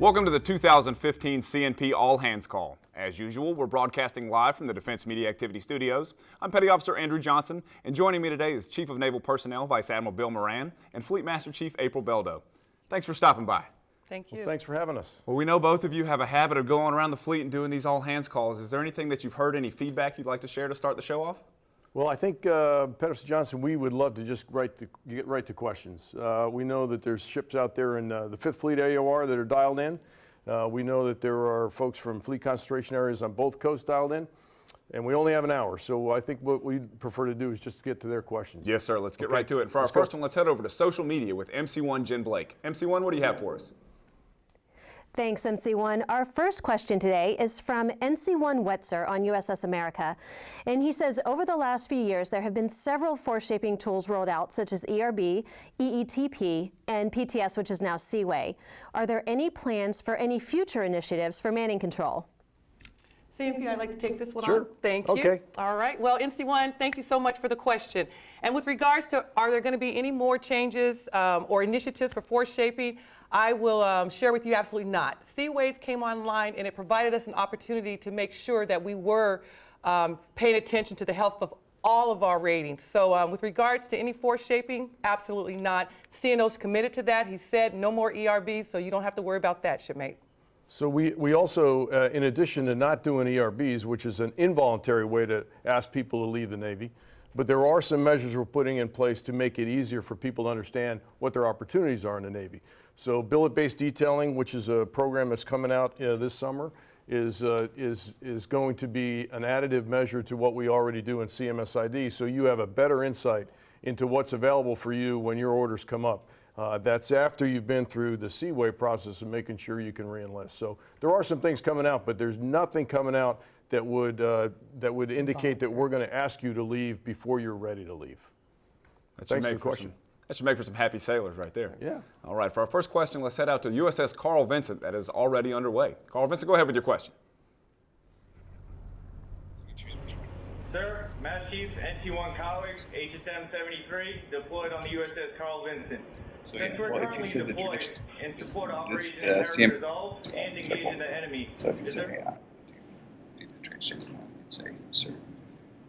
Welcome to the 2015 CNP All Hands Call. As usual, we're broadcasting live from the Defense Media Activity Studios. I'm Petty Officer Andrew Johnson, and joining me today is Chief of Naval Personnel Vice Admiral Bill Moran and Fleet Master Chief April Beldo. Thanks for stopping by. Thank you. Well, thanks for having us. Well, we know both of you have a habit of going around the fleet and doing these all hands calls. Is there anything that you've heard, any feedback you'd like to share to start the show off? Well, I think, uh, Pettis Johnson, we would love to just get right to questions. Uh, we know that there's ships out there in uh, the 5th Fleet AOR that are dialed in. Uh, we know that there are folks from fleet concentration areas on both coasts dialed in. And we only have an hour, so I think what we'd prefer to do is just get to their questions. Yes, sir. Let's get Okay. right to it. And for our Let's go. first one, let's head over to social media with MC1 Jen Blake. MC1, what do you have for us? Thanks, MC1. Our first question today is from NC1 Wetzer on USS America. And he says, over the last few years, there have been several force shaping tools rolled out, such as ERB, EETP, and PTS, which is now C-WAY. Are there any plans for any future initiatives for manning control? CNP, I'd like to take this one Sure. on. Thank you. Okay. All right. Well, NC1, thank you so much for the question. And with regards to are there going to be any more changes um, or initiatives for force shaping, I will um, share with you absolutely not. C-WAYs came online and it provided us an opportunity to make sure that we were um, paying attention to the health of all of our ratings. So um, with regards to any force shaping, absolutely not. CNO's committed to that. He said no more ERBs, so you don't have to worry about that, shipmate. So we, we also, uh, in addition to not doing ERBs, which is an involuntary way to ask people to leave the Navy, but there are some measures we're putting in place to make it easier for people to understand what their opportunities are in the Navy. So billet-based detailing, which is a program that's coming out uh, this summer, is, uh, is, is going to be an additive measure to what we already do in CMSID, so you have a better insight into what's available for you when your orders come up. Uh, that's after you've been through the C-WAY process of making sure you can reenlist. So there are some things coming out, but there's nothing coming out that would, uh, that would indicate that we're going to ask you to leave before you're ready to leave. That should Thanks for make the question. Some, that should make for some happy sailors right there. Yeah. All right, for our first question, let's head out to USS Carl Vinson that is already underway. Carl Vinson, go ahead with your question. Sir, Master Chief, NT1 colleague, HSM 73, deployed on the USS Carl Vinson. So, Since yeah, we're well, if you currently see the deployed tradition- in this- support of this, Operation uh, CM Resolve and example. engaging the enemy. So if you Is say, there- uh, do the say, sir.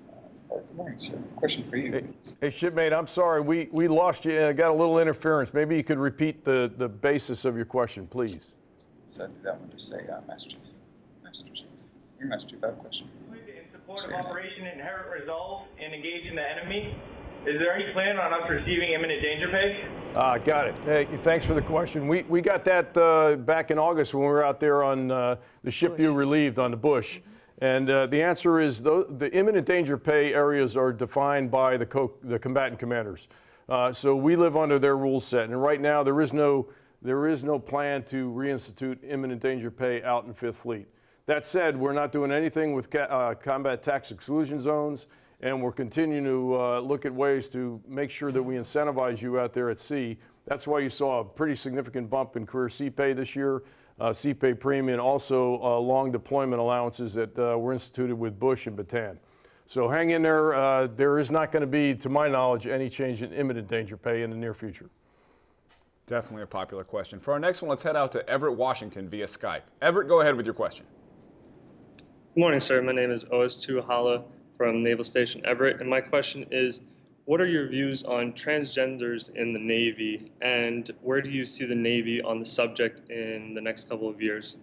Uh, good morning, sir. Question for you. Hey, hey, shipmate, I'm sorry, we, we lost you, uh, got a little interference. Maybe you could repeat the, the basis of your question, please. So I do that one to say, uh, Master Chief. Master Chief. Your Master Chief, I have a question. In support of Operation Inherent Resolve and engaging the enemy, is there any plan on us receiving imminent danger pay? Ah, got it. Hey, thanks for the question. We, we got that uh, back in August when we were out there on uh, the ship you relieved on the Bush. And uh, the answer is tho- the imminent danger pay areas are defined by the, co- the combatant commanders. Uh, so we live under their rule set. And right now, there is no, there is no plan to reinstitute imminent danger pay out in Fifth Fleet. That said, we're not doing anything with uh, combat tax exclusion zones, and we're continuing to uh, look at ways to make sure that we incentivize you out there at sea. That's why you saw a pretty significant bump in career sea pay this year, uh, sea pay premium, also uh, long deployment allowances that uh, were instituted with Bush and Bataan. So hang in there. Uh, there is not going to be, to my knowledge, any change in imminent danger pay in the near future. Definitely a popular question. For our next one, let's head out to Everett, Washington via Skype. Everett, go ahead with your question. Good morning, sir. My name is OS2 Hala from Naval Station Everett, and my question is, what are your views on transgenders in the Navy, and where do you see the Navy on the subject in the next couple of years?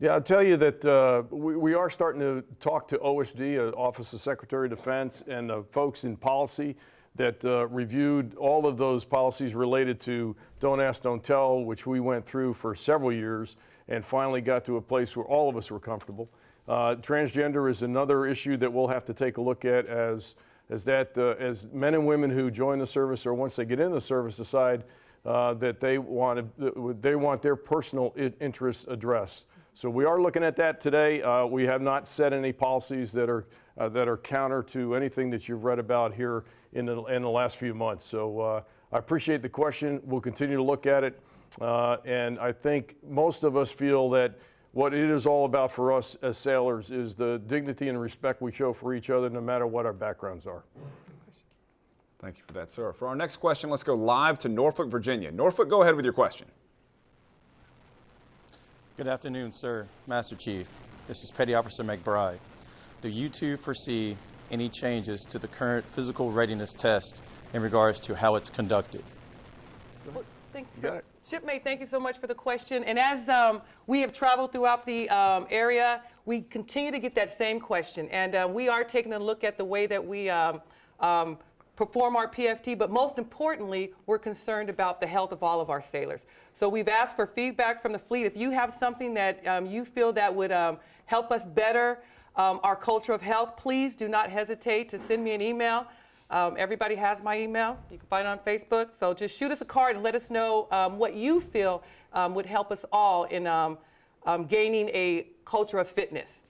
Yeah, I'll tell you that uh, we, we are starting to talk to OSD, uh, Office of Secretary of Defense, and the folks in policy that uh, reviewed all of those policies related to Don't Ask, Don't Tell, which we went through for several years and finally got to a place where all of us were comfortable. Uh, transgender is another issue that we'll have to take a look at as, as, that, uh, as men and women who join the service or once they get in the service decide uh, that they want, to, they want their personal interests addressed. So we are looking at that today. Uh, we have not set any policies that are, uh, that are counter to anything that you've read about here in the, in the last few months. So uh, I appreciate the question. We'll continue to look at it. Uh, and I think most of us feel that what it is all about for us as sailors is the dignity and respect we show for each other no matter what our backgrounds are. Thank you for that, sir. For our next question, let's go live to Norfolk, Virginia. Norfolk, go ahead with your question. Good afternoon, sir, Master Chief. This is Petty Officer McBride. Do you two foresee any changes to the current physical readiness test in regards to how it's conducted? Well, Thank you, got it. Shipmate, thank you so much for the question. And as um, we have traveled throughout the um, area, we continue to get that same question. And uh, we are taking a look at the way that we um, um, perform our PFT, but most importantly, we're concerned about the health of all of our sailors. So we've asked for feedback from the fleet. If you have something that um, you feel that would um, help us better our culture of health, please do not hesitate to send me an email. Um, everybody has my email. You can find it on Facebook. So just shoot us a card and let us know um, what you feel um, would help us all in um, um, gaining a culture of fitness.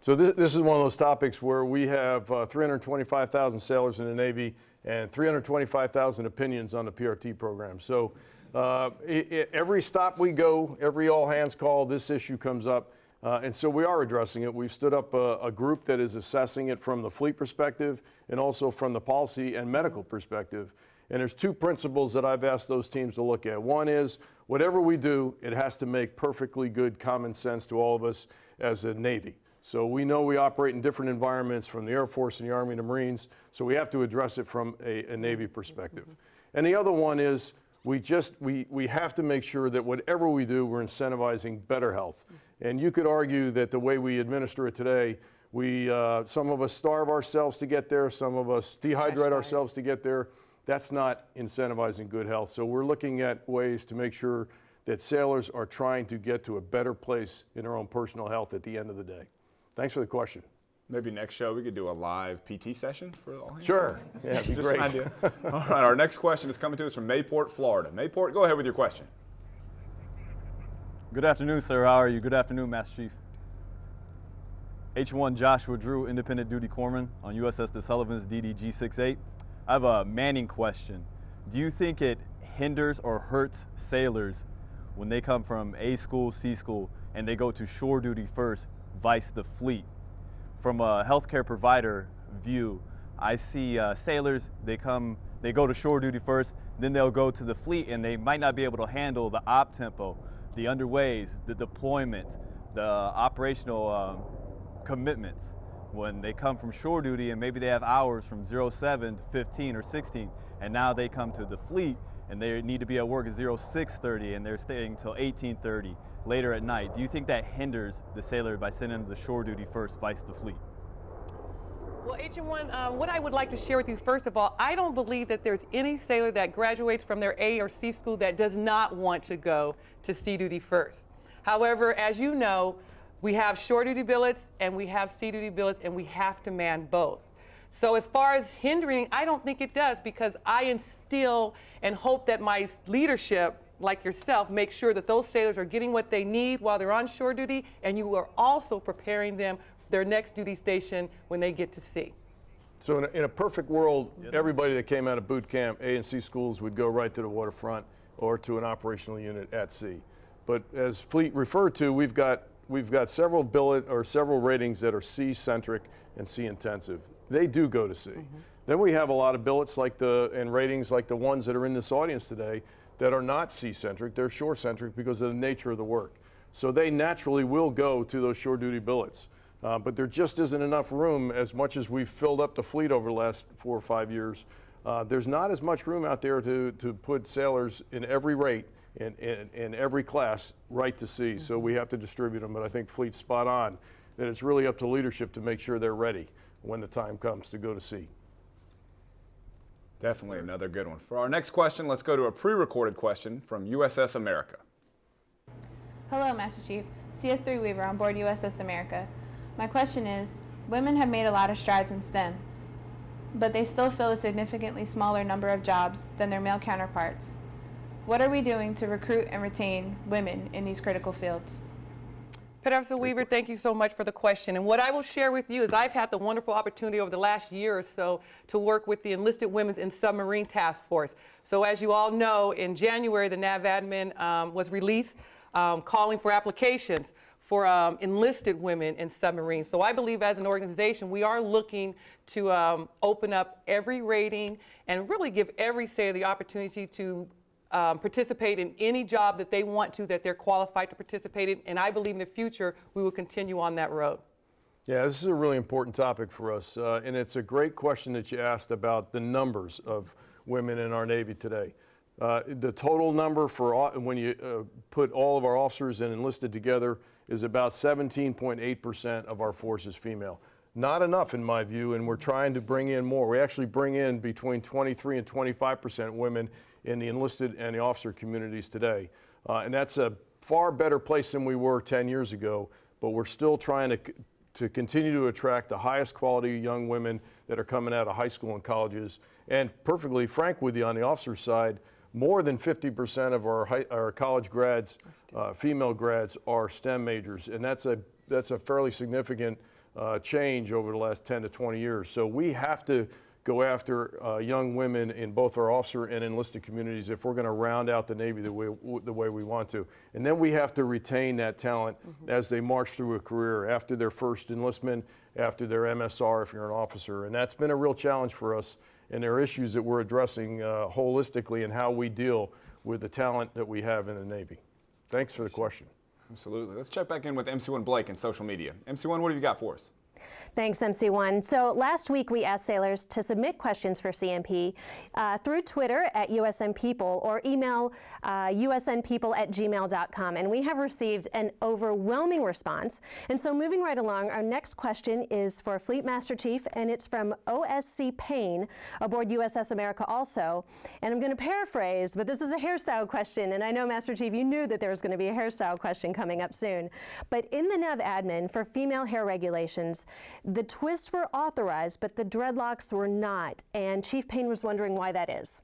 So this, this is one of those topics where we have uh, 325,000 sailors in the Navy and 325,000 opinions on the PRT program. So uh, i i every stop we go, every all hands call, this issue comes up. Uh, and so we are addressing it. We've stood up a, a group that is assessing it from the fleet perspective and also from the policy and medical perspective. And there's two principles that I've asked those teams to look at. One is whatever we do, it has to make perfectly good common sense to all of us as a Navy. So we know we operate in different environments from the Air Force and the Army and the Marines, so we have to address it from a, a Navy perspective. And the other one is we just we, we have to make sure that whatever we do, we're incentivizing better health. And you could argue that the way we administer it today, we uh, some of us starve ourselves to get there, some of us dehydrate ourselves to get there. That's not incentivizing good health. So we're looking at ways to make sure that sailors are trying to get to a better place in their own personal health at the end of the day. Thanks for the question. Maybe next show we could do a live PT session for all hands. Sure. Yeah, it'd be Just an great. idea. All right, our next question is coming to us from Mayport, Florida. Mayport, go ahead with your question. Good afternoon, sir. How are you? Good afternoon, Master Chief. H1 Joshua Drew, Independent Duty Corpsman on USS The Sullivan's DDG 68. I have a Manning question. Do you think it hinders or hurts sailors when they come from A school, C school, and they go to shore duty first, vice the fleet? From a healthcare provider view, I see uh, sailors, they come, they go to shore duty first, then they'll go to the fleet and they might not be able to handle the op tempo, the underways, the deployment, the operational um, commitments. When they come from shore duty and maybe they have hours from 07 to 15 or 16, and now they come to the fleet and they need to be at work at 0630 and they're staying till 1830 later at night. Do you think that hinders the sailor by sending them to shore duty first, vice the fleet? Well, HM1, um, what I would like to share with you, first of all, I don't believe that there's any sailor that graduates from their A or C school that does not want to go to sea duty first. However, as you know, we have shore duty billets and we have sea duty billets, and we have to man both. So, as far as hindering, I don't think it does because I instill and hope that my leadership, like yourself, make sure that those sailors are getting what they need while they're on shore duty, and you are also preparing them for their next duty station when they get to sea. So in a, in a perfect world, everybody that came out of boot camp, A and C schools, would go right to the waterfront or to an operational unit at sea. But as Fleet referred to, we've got we've got several billet or several ratings that are sea centric and sea intensive. They do go to sea. Mm-hmm. Then we have a lot of billets like the and ratings like the ones that are in this audience today that are not sea centric. They're shore centric because of the nature of the work. So they naturally will go to those shore duty billets. Uh, but there just isn't enough room, as much as we've filled up the fleet over the last four or five years. Uh, there's not as much room out there to, to put sailors in every rate in, in, in every class right to sea. So we have to distribute them. But I think fleet's spot on that it's really up to leadership to make sure they're ready when the time comes to go to sea. Definitely another good one. For our next question, let's go to a pre recorded question from USS America. Hello, Master Chief. CS3 Weaver on board USS America. My question is Women have made a lot of strides in STEM, but they still fill a significantly smaller number of jobs than their male counterparts. What are we doing to recruit and retain women in these critical fields? Officer Weaver, thank you so much for the question. And what I will share with you is I've had the wonderful opportunity over the last year or so to work with the Enlisted Women's in Submarine Task Force. So as you all know, in January, the NAV admin um, was released um, calling for applications for um, enlisted women in submarines. So I believe as an organization, we are looking to um, open up every rating and really give every sailor the opportunity to um, participate in any job that they want to, that they're qualified to participate in. And I believe in the future we will continue on that road. Yeah, this is a really important topic for us, uh, and it's a great question that you asked about the numbers of women in our Navy today. Uh, the total number for when you uh, put all of our officers and enlisted together is about 17.8% of our force is female. Not enough in my view, and we're trying to bring in more. We actually bring in between 23 and 25% women in the enlisted and the officer communities today. Uh, and that's a far better place than we were 10 years ago, but we're still trying to, to continue to attract the highest quality young women that are coming out of high school and colleges. And perfectly frank with you on the officer side, more than 50% of our, high, our college grads, uh, female grads, are STEM majors, and that's a that's a fairly significant uh, change over the last 10 to 20 years. So we have to go after uh, young women in both our officer and enlisted communities if we're going to round out the Navy the way, the way we want to. And then we have to retain that talent mm-hmm. as they march through a career after their first enlistment, after their MSR if you're an officer. And that's been a real challenge for us. And there are issues that we're addressing uh, holistically in how we deal with the talent that we have in the Navy. Thanks for the question. Absolutely. Let's check back in with MC1 Blake and social media. MC1, what have you got for us? Thanks, MC1. So last week we asked sailors to submit questions for CNP uh, through Twitter at USN People or email uh, usnpeople at gmail.com. And we have received an overwhelming response. And so moving right along, our next question is for Fleet Master Chief, and it's from OSC Payne aboard USS America also. And I'm going to paraphrase, but this is a hairstyle question. And I know, Master Chief, you knew that there was going to be a hairstyle question coming up soon. But in the NAV admin for female hair regulations, the twists were authorized, but the dreadlocks were not. And Chief Payne was wondering why that is.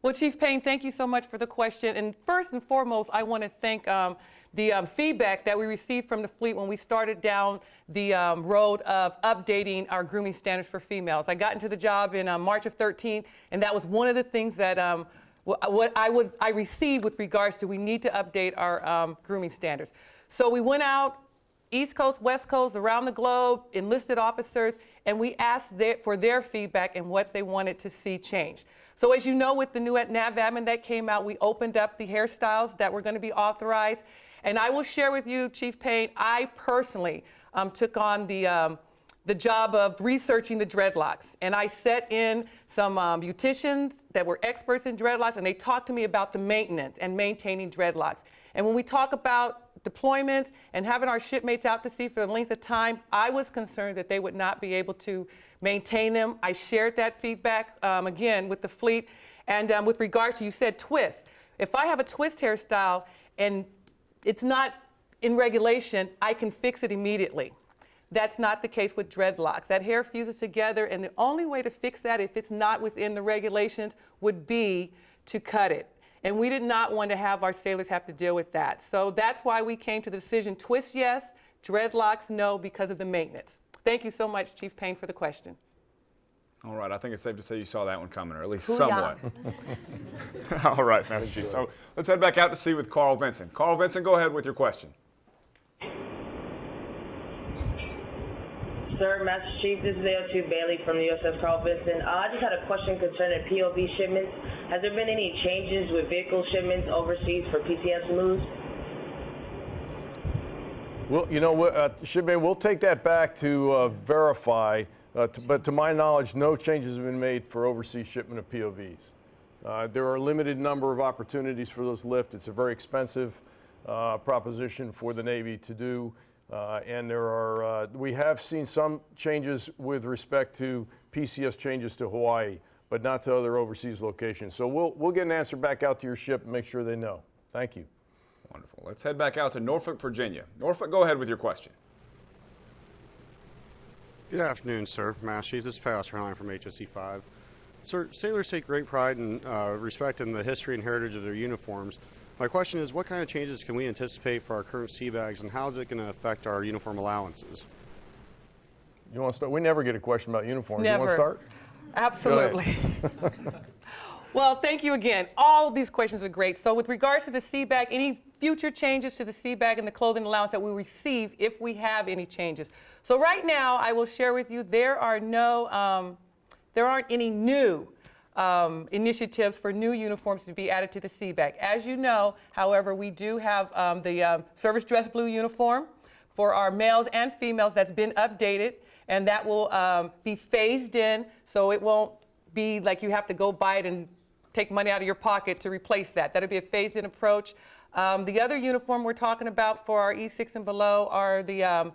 Well, Chief Payne, thank you so much for the question. And first and foremost, I want to thank um, the um, feedback that we received from the fleet when we started down the um, road of updating our grooming standards for females. I got into the job in uh, March of 13, and that was one of the things that um, what I was I received with regards to we need to update our um, grooming standards. So we went out East Coast, West Coast, around the globe, enlisted officers, and we asked their, for their feedback and what they wanted to see change. So as you know, with the new NAVADMIN that came out, we opened up the hairstyles that were going to be authorized. And I will share with you, Chief Payne, I personally um, took on the, um, the job of researching the dreadlocks. And I set in some um, beauticians that were experts in dreadlocks, and they talked to me about the maintenance and maintaining dreadlocks. And when we talk about deployments and having our shipmates out to sea for the length of time, I was concerned that they would not be able to maintain them. I shared that feedback um, again with the fleet. And um, with regards to, you said twist. If I have a twist hairstyle and it's not in regulation, I can fix it immediately. That's not the case with dreadlocks. That hair fuses together, and the only way to fix that, if it's not within the regulations, would be to cut it. And we did not want to have our sailors have to deal with that. So that's why we came to the decision twist yes, dreadlocks no, because of the maintenance. Thank you so much, Chief Payne, for the question. All right, I think it's safe to say you saw that one coming, or at least somewhat. All right, Master Chief. So let's head back out to sea with Carl Vinson. Carl Vinson, go ahead with your question. Sir, Master Chief, this is AO2 Bailey from the USS Carl Vinson. Uh, I just had a question concerning POV shipments. Has there been any changes with vehicle shipments overseas for PCS moves? Well, you know, uh, we'll take that back to uh, verify, uh, to, but to my knowledge, no changes have been made for overseas shipment of POVs. Uh, there are a limited number of opportunities for those lift. It's a very expensive uh, proposition for the Navy to do. Uh, and there are, uh, we have seen some changes with respect to PCS changes to Hawaii, but not to other overseas locations. So we'll, we'll get an answer back out to your ship and make sure they know. Thank you. Wonderful. Let's head back out to Norfolk, Virginia. Norfolk, go ahead with your question. Good afternoon, sir. Master Chief, this is Pastor Line from HSC 5. Sir, sailors take great pride and uh, respect in the history and heritage of their uniforms. My question is, what kind of changes can we anticipate for our current sea bags, and how is it going to affect our uniform allowances? You want to start? We never get a question about uniforms. Never. You want to start? Absolutely. well, thank you again. All these questions are great. So with regards to the sea bag, any future changes to the sea bag and the clothing allowance that we receive if we have any changes. So right now, I will share with you, there are no, um, there aren't any new um, initiatives for new uniforms to be added to the sea bag. As you know, however, we do have um, the um, service dress blue uniform for our males and females that's been updated, and that will um, be phased in, so it won't be like you have to go buy it and take money out of your pocket to replace that. That'll be a phased-in approach. Um, the other uniform we're talking about for our E6 and below are the um,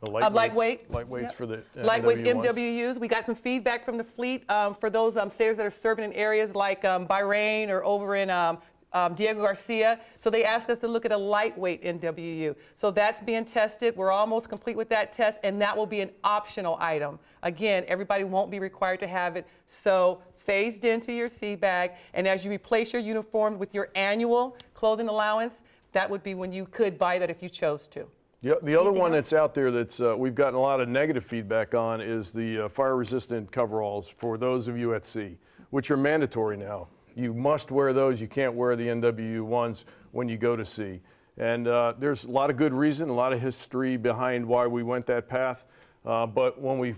The uh, lightweight. Lightweights Yep. for the Lightweights, MW ones. NWUs. We got some feedback from the fleet um, for those um, sailors that are serving in areas like um, Bahrain or over in um, um, Diego Garcia. So they asked us to look at a lightweight NWU. So that's being tested. We're almost complete with that test, and that will be an optional item. Again, everybody won't be required to have it. So phased into your sea bag, and as you replace your uniform with your annual clothing allowance, that would be when you could buy that if you chose to. The, the other one that's out there that's uh, we've gotten a lot of negative feedback on is the uh, fire-resistant coveralls for those of you at sea, which are mandatory now. You must wear those. You can't wear the NWU ones when you go to sea. And uh, there's a lot of good reason, a lot of history behind why we went that path. Uh, but when we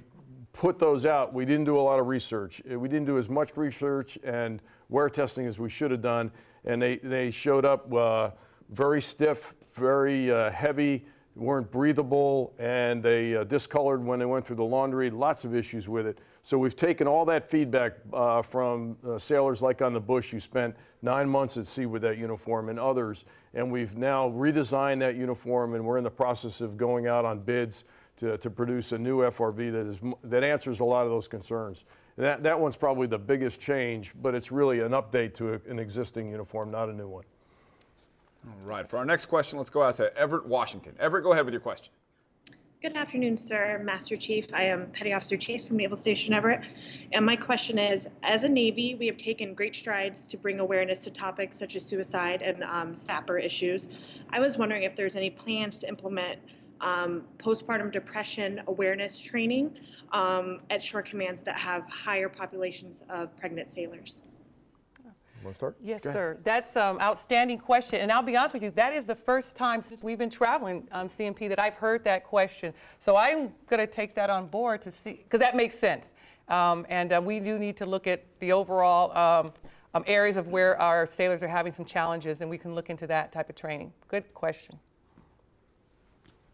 put those out, we didn't do a lot of research. Uh, We didn't do as much research and wear testing as we should have done. And they, they showed up uh, very stiff, very uh, heavy, weren't breathable, and they uh, discolored when they went through the laundry. Lots of issues with it. So we've taken all that feedback uh, from uh, sailors like on the Bush who spent nine months at sea with that uniform and others, and we've now redesigned that uniform, and we're in the process of going out on bids to, to produce a new FRV that is that answers a lot of those concerns. And that that one's probably the biggest change, but it's really an update to a, an existing uniform, not a new one. All right, for our next question, let's go out to Everett, Washington. Everett, go ahead with your question. Good afternoon, sir, Master Chief. I am Petty Officer Chase from Naval Station Everett. And my question is, as a Navy, we have taken great strides to bring awareness to topics such as suicide and um, SAPR issues. I was wondering if there's any plans to implement um, postpartum depression awareness training um, at shore commands that have higher populations of pregnant sailors. Want to start? Yes, sir. That's um, outstanding question. And I'll be honest with you, that is the first time since we've been traveling um, CNP that I've heard that question. So I'm going to take that on board to see, because that makes sense. Um, and uh, we do need to look at the overall um, um, areas of where our sailors are having some challenges, and we can look into that type of training. Good question.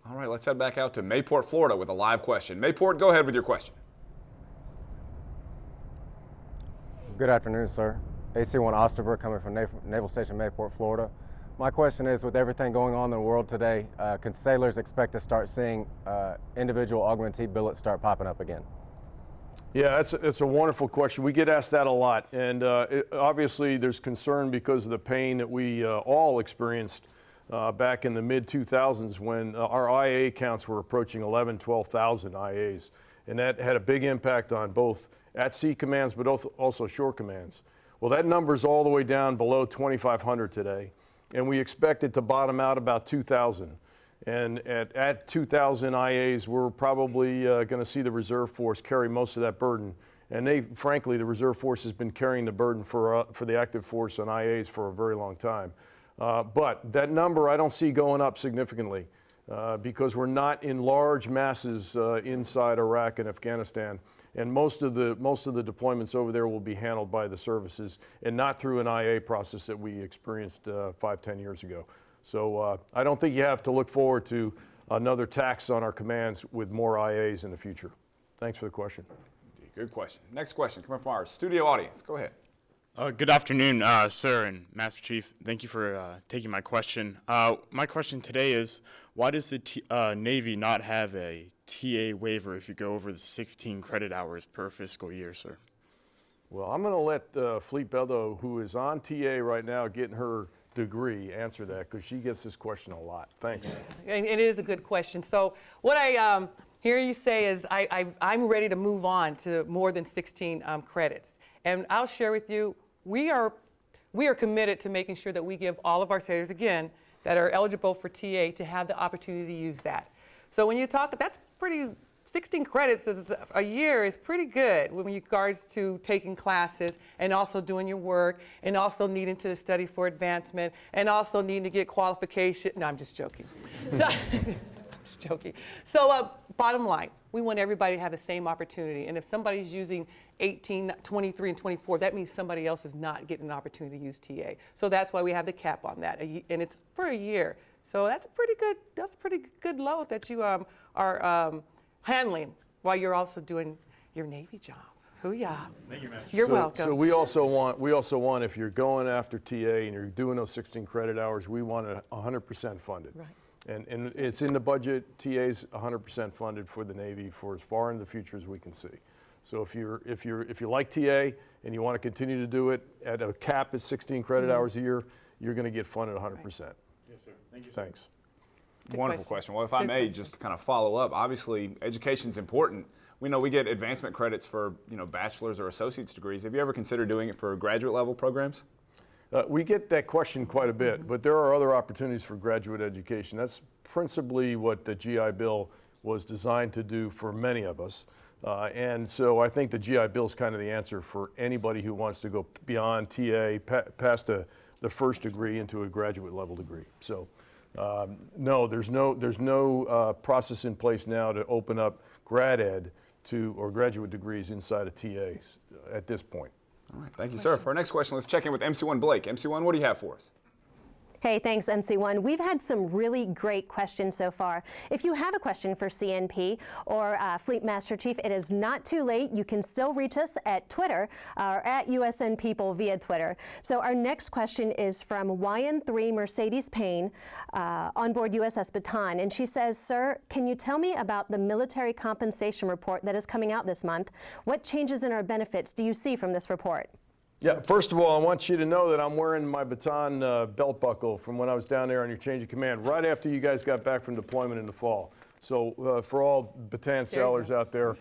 All right, let's head back out to Mayport, Florida with a live question. Mayport, go ahead with your question. Good afternoon, sir. AC-1 Osterbrook coming from Naval, Station Mayport, Florida. My question is, with everything going on in the world today, uh, can sailors expect to start seeing uh, individual augmentee billets start popping up again? Yeah, it's, it's a wonderful question. We get asked that a lot. And uh, it, obviously, there's concern because of the pain that we uh, all experienced uh, back in the mid 2000s when uh, our IA counts were approaching 11, 12,000 IAs. And that had a big impact on both at sea commands, but also shore commands. Well, that number's all the way down below 2,500 today. And we expect it to bottom out about 2,000. And at, at 2,000 IAs, we're probably uh, going to see the reserve force carry most of that burden. And they, frankly, the reserve force has been carrying the burden for, uh, for the active force on IAs for a very long time. Uh, but that number I don't see going up significantly uh, because we're not in large masses uh, inside Iraq and Afghanistan. And most of, the, most of the deployments over there will be handled by the services and not through an IA process that we experienced uh, five, ten years ago. So uh, I don't think you have to look forward to another tax on our commands with more IAs in the future. Thanks for the question. Good question. Next question coming from our studio audience. Go ahead. Uh, good afternoon, uh, sir and Master Chief. Thank you for uh, taking my question. Uh, my question today is why does the T- uh, Navy not have a TA waiver if you go over the 16 credit hours per fiscal year, sir? Well, I'm going to let uh, Fleet Beldo, who is on TA right now getting her degree, answer that because she gets this question a lot. Thanks. And it is a good question. So what I um, hear you say is I, I, I'm ready to move on to more than 16 um, credits. And I'll share with you, we are, we are committed to making sure that we give all of our sailors, again, that are eligible for TA to have the opportunity to use that. So when you talk, that's pretty, 16 credits a year is pretty good with regards to taking classes and also doing your work and also needing to study for advancement and also needing to get qualification. No, I'm just joking. So, Just joking. So, uh, bottom line, we want everybody to have the same opportunity. And if somebody's using 18, 23, and 24, that means somebody else is not getting an opportunity to use TA. So that's why we have the cap on that, and it's for a year. So that's a pretty good. That's a pretty good load that you um, are um, handling while you're also doing your Navy job. Hoo-yah. Thank you, You're so, welcome. So we also want we also want if you're going after TA and you're doing those 16 credit hours, we want it 100% funded. Right. And, and it's in the budget. TA's 100% funded for the Navy for as far in the future as we can see. So if you're if you're if you like TA and you want to continue to do it at a cap at 16 credit Mhm. hours a year, you're going to get funded 100%. Yes, sir. Thank you. Thanks. Wonderful question. Well, if I may, question. just to kind of follow up, obviously education's important. We know we get advancement credits for you know bachelor's or associate's degrees. Have you ever considered doing it for graduate level programs? Uh, we get that question quite a bit, but there are other opportunities for graduate education. That's principally what the GI Bill was designed to do for many of us. Uh, and so I think the GI Bill is kind of the answer for anybody who wants to go beyond TA, pa- past the, the first degree into a graduate level degree. So um, no, there's no, there's no uh, process in place now to open up grad ed to, or graduate degrees inside of TA at this point. All right, thank you, sir. For our next question, let's check in with MC1 Blake. MC1, what do you have for us? Hey, thanks, MC1. We've had some really great questions so far. If you have a question for CNP or uh, Fleet Master Chief, it is not too late. You can still reach us at Twitter or at USN People via Twitter. So our next question is from YN3 Mercedes Payne uh, on board USS Bataan. And she says, Sir, can you tell me about the military compensation report that is coming out this month? What changes in our benefits do you see from this report? Yeah, first of all, I want you to know that I'm wearing my Bataan uh, belt buckle from when I was down there on your change of command, right after you guys got back from deployment in the fall. So uh, for all Bataan sailors out there,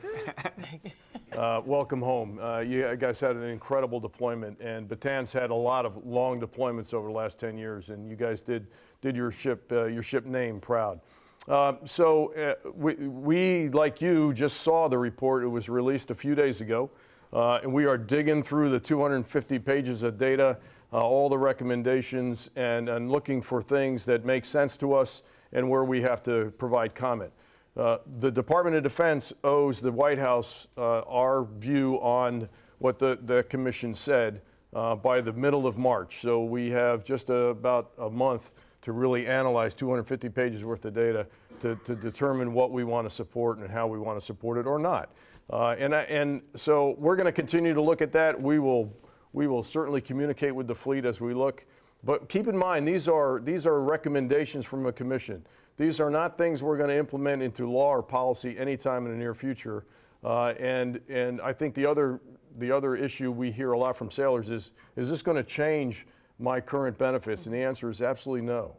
uh, welcome home. Uh, you guys had an incredible deployment, and Bataan's had a lot of long deployments over the last 10 years, and you guys did did your ship uh, your ship name proud. Uh, so uh, we, we, like you, just saw the report. It was released a few days ago. Uh, and we are digging through the 250 pages of data, uh, all the recommendations, and, and looking for things that make sense to us and where we have to provide comment. Uh, the Department of Defense owes the White House uh, our view on what the, the commission said uh, by the middle of March. So we have just a, about a month to really analyze 250 pages worth of data to, to determine what we want to support and how we want to support it or not. Uh, and, I, and so we're going to continue to look at that. We will, we will certainly communicate with the fleet as we look. But keep in mind, these are, these are recommendations from a commission. These are not things we're going to implement into law or policy anytime in the near future. Uh, and, and I think the other, the other issue we hear a lot from sailors is, is this going to change my current benefits? And the answer is absolutely no.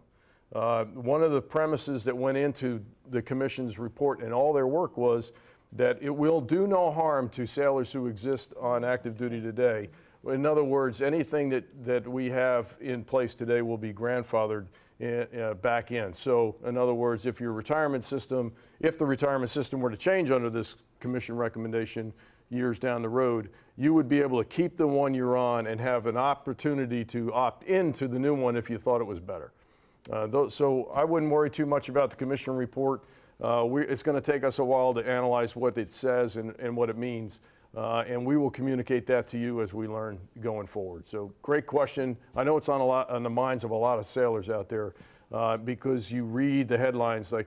Uh, one of the premises that went into the commission's report and all their work was that it will do no harm to sailors who exist on active duty today. In other words, anything that, that we have in place today will be grandfathered in, uh, back in. So, in other words, if your retirement system, if the retirement system were to change under this commission recommendation years down the road, you would be able to keep the one you're on and have an opportunity to opt into the new one if you thought it was better. Uh, so I wouldn't worry too much about the commission report. Uh, we, it's going to take us a while to analyze what it says and, and what it means, uh, and we will communicate that to you as we learn going forward. So great question. I know it's on, a lot, on the minds of a lot of sailors out there uh, because you read the headlines like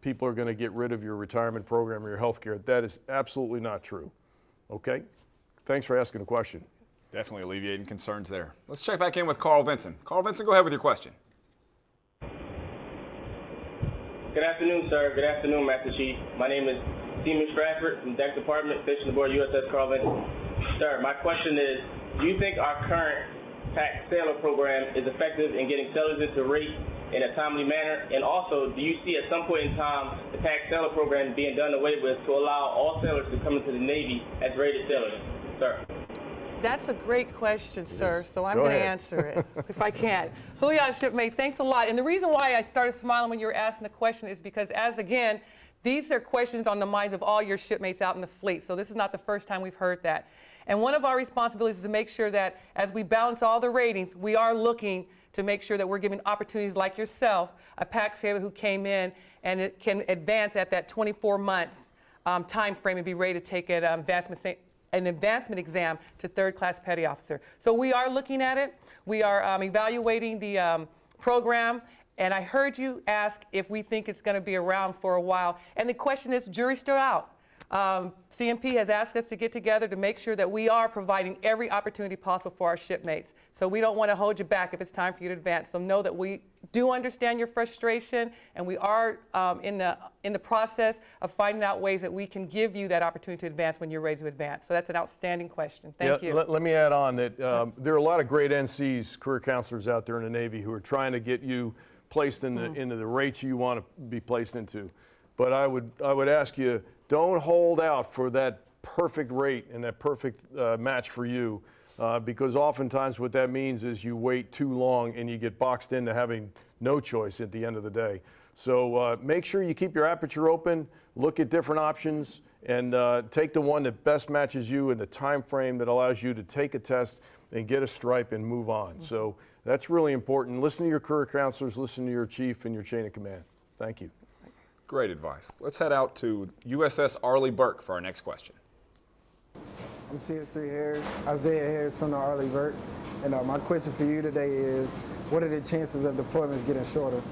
people are going to get rid of your retirement program or your health care. That is absolutely not true. Okay? Thanks for asking the question. Definitely alleviating concerns there. Let's check back in with Carl Vinson. Carl Vinson, go ahead with your question. Good afternoon, sir. Good afternoon, Master Chief. My name is Seaman Stratford from Deck Department, Fishing Aboard USS Carl Vinson. Sir, my question is, do you think our current PACT sailor program is effective in getting sailors into rate in a timely manner? And also, do you see at some point in time the PACT sailor program being done away with to allow all sailors to come into the Navy as rated sailors? Sir. That's a great question, sir. So I'm going to answer it if I can. Julian Shipmate, thanks a lot. And the reason why I started smiling when you were asking the question is because, as again, these are questions on the minds of all your shipmates out in the fleet. So this is not the first time we've heard that. And one of our responsibilities is to make sure that as we balance all the ratings, we are looking to make sure that we're giving opportunities like yourself, a PACT sailor who came in and it can advance at that 24 months um, time frame and be ready to take an um, advancement an advancement exam to third class petty officer. So we are looking at it. We are um, evaluating the um, program. And I heard you ask if we think it's going to be around for a while. And the question is, jury's still out. Um, CNP has asked us to get together to make sure that we are providing every opportunity possible for our shipmates. So we don't want to hold you back if it's time for you to advance. So know that we do understand your frustration, and we are um, in the in the process of finding out ways that we can give you that opportunity to advance when you're ready to advance. So that's an outstanding question. Thank Yeah, you. Let, let me add on that um, there are a lot of great NCs, career counselors out there in the Navy who are trying to get you placed in the, Mm-hmm. into the rates you want to be placed into. But I would, I would ask you, don't hold out for that perfect rate and that perfect uh, match for you. Uh, because oftentimes what that means is you wait too long and you get boxed into having no choice at the end of the day. So uh, make sure you keep your aperture open, look at different options, and uh, take the one that best matches you in the time frame that allows you to take a test and get a stripe and move on. So that's really important. Listen to your career counselors, listen to your chief and your chain of command. Thank you. Great advice. Let's head out to USS Arleigh Burke for our next question. I'm CS3 Harris, Isaiah Harris from the Arleigh Burke. And uh, my question for you today is, what are the chances of deployments getting shorter?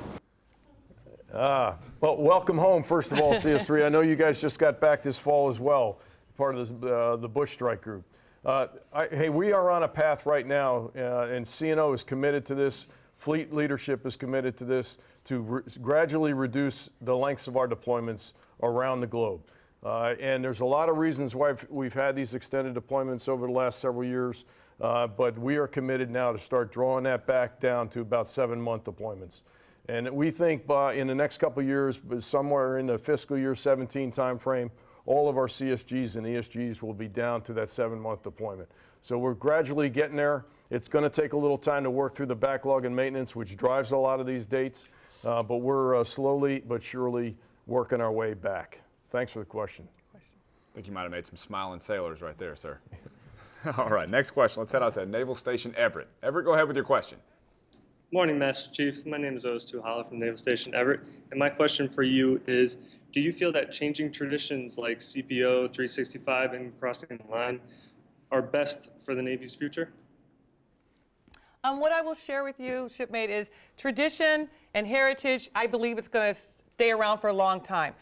Ah, well, welcome home, first of all, CS3. I know you guys just got back this fall as well, part of this, uh, the Bush Strike Group. Uh, I, hey, we are on a path right now, uh, and CNO is committed to this. Fleet leadership is committed to this to re- gradually reduce the lengths of our deployments around the globe. Uh, and there's a lot of reasons why we've- had these extended deployments over the last several years, uh, but we are committed now to start drawing that back down to about seven month deployments. And we think by in the next couple years, somewhere in the fiscal year 17 timeframe, all of our CSGs and ESGs will be down to that seven month deployment. So we're gradually getting there. It's going to take a little time to work through the backlog and maintenance, which drives a lot of these dates, uh, but we're uh, slowly but surely working our way back. Thanks for the question. I think you might have made some smiling sailors right there, sir. All right, next question. Let's head out to Naval Station Everett. Everett, go ahead with your question. Morning, Master Chief. My name is OS2 Hala from Naval Station Everett, and my question for you is: Do you feel that changing traditions like CPO 365 and crossing the line are best for the Navy's future? Um, what I will share with you, shipmate, is tradition and heritage. I believe it's going to stay around for a long time.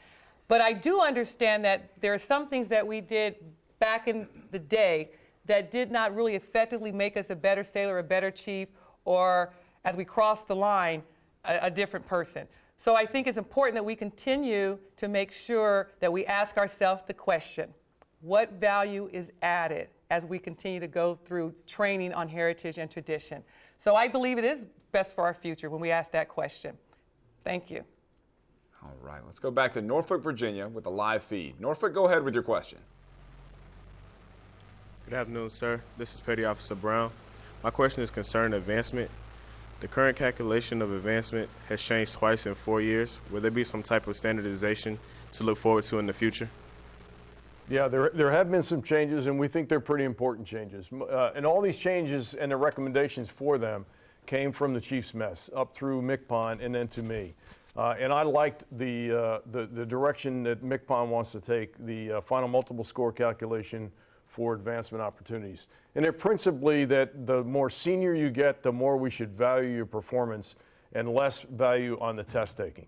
But I do understand that there are some things that we did back in the day that did not really effectively make us a better sailor, a better chief, or as we cross the line, a, a different person. So I think it's important that we continue to make sure that we ask ourselves the question what value is added as we continue to go through training on heritage and tradition? So I believe it is best for our future when we ask that question. Thank you. All right, let's go back to Norfolk, Virginia with a live feed. Norfolk, go ahead with your question. Good afternoon, sir. This is Petty Officer Brown. My question is concerning advancement. The current calculation of advancement has changed twice in four years. Will there be some type of standardization to look forward to in the future? Yeah, there, there have been some changes, and we think they're pretty important changes. Uh, and all these changes and the recommendations for them came from the chief's mess up through MCPON and then to me. Uh, and I liked the, uh, the, the direction that MCPON wants to take, the uh, final multiple score calculation for advancement opportunities. And they're principally that the more senior you get, the more we should value your performance and less value on the test taking.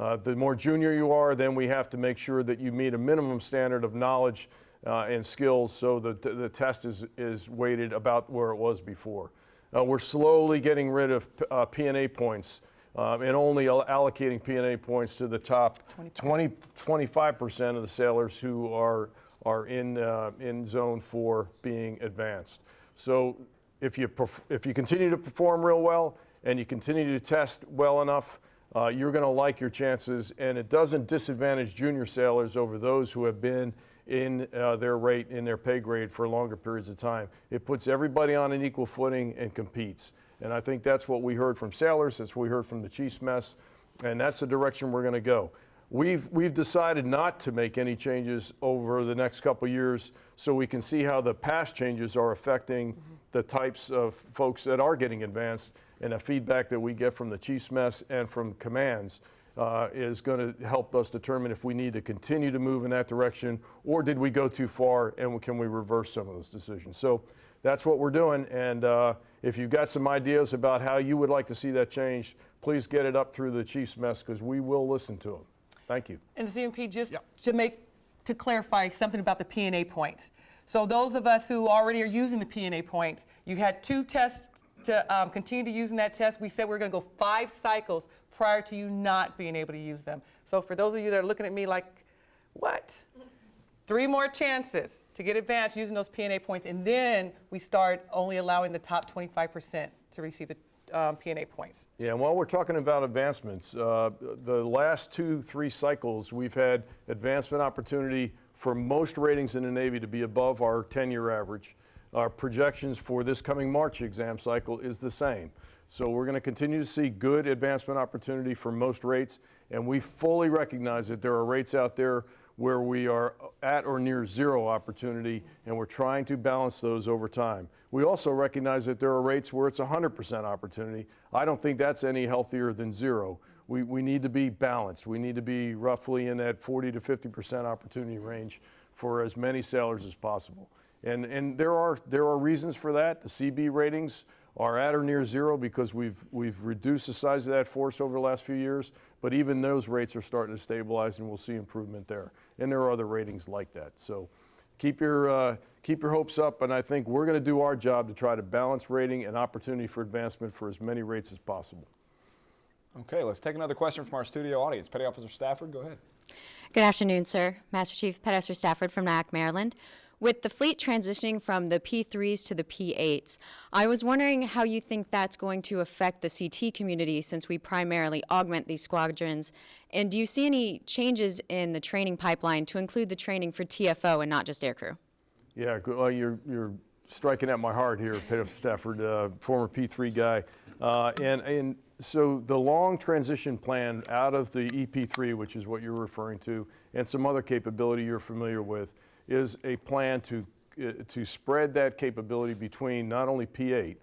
Uh, the more junior you are, then we have to make sure that you meet a minimum standard of knowledge uh, and skills so that the, the test is, is weighted about where it was before. Uh, we're slowly getting rid of uh, P&A points um, and only al- allocating P&A points to the top 20, 25% of the sailors who are, are in, uh, in zone four being advanced. So if you, if you continue to perform real well and you continue to test well enough, uh, you're going to like your chances, and it doesn't disadvantage junior sailors over those who have been in uh, their rate, in their pay grade for longer periods of time. It puts everybody on an equal footing and competes. And I think that's what we heard from sailors, that's what we heard from the chief's mess, and that's the direction we're going to go. We've, we've decided not to make any changes over the next couple years so we can see how the past changes are affecting the types of folks that are getting advanced and the feedback that we get from the chief's mess and from commands uh, is going to help us determine if we need to continue to move in that direction or did we go too far and can we reverse some of those decisions. So that's what we're doing. And uh, if you've got some ideas about how you would like to see that change, please get it up through the chief's mess because we will listen to them. Thank you. And the CNP, just to make, to clarify something about the P&A points. So those of us who already are using the P&A points, you had two tests to um, continue to using that test. We said we are going to go five cycles prior to you not being able to use them. So for those of you that are looking at me like, what? Three more chances to get advanced using those PNA points, and then we start only allowing the top 25% to receive the um, PNA points. Yeah, and while we're talking about advancements, uh, the last two, three cycles, we've had advancement opportunity for most ratings in the Navy to be above our 10-year average. Our projections for this coming March exam cycle is the same. So we're going to continue to see good advancement opportunity for most rates, and we fully recognize that there are rates out there where we are at or near zero opportunity, and we're trying to balance those over time. We also recognize that there are rates where it's 100% opportunity. I don't think that's any healthier than zero. We, we need to be balanced. We need to be roughly in that 40 to 50% opportunity range for as many sailors as possible. And, and there, are, there are reasons for that. The CB ratings are at or near zero because we've, we've reduced the size of that force over the last few years, but even those rates are starting to stabilize and we'll see improvement there. And there are other ratings like that. So keep your, uh, keep your hopes up, and I think we're going to do our job to try to balance rating and opportunity for advancement for as many rates as possible. Okay, let's take another question from our studio audience. Petty Officer Stafford, go ahead. Good afternoon, sir. Master Chief Petty Officer Stafford from NIOC, Maryland. With the fleet transitioning from the P3s to the P8s, I was wondering how you think that's going to affect the CT community since we primarily augment these squadrons. And do you see any changes in the training pipeline to include the training for TFO and not just aircrew? Yeah, well, you're, you're striking at my heart here, Petty Stafford, uh, former P3 guy. Uh, and, and so the long transition plan out of the EP3, which is what you're referring to, and some other capability you're familiar with, is a plan to, uh, to spread that capability between not only P8,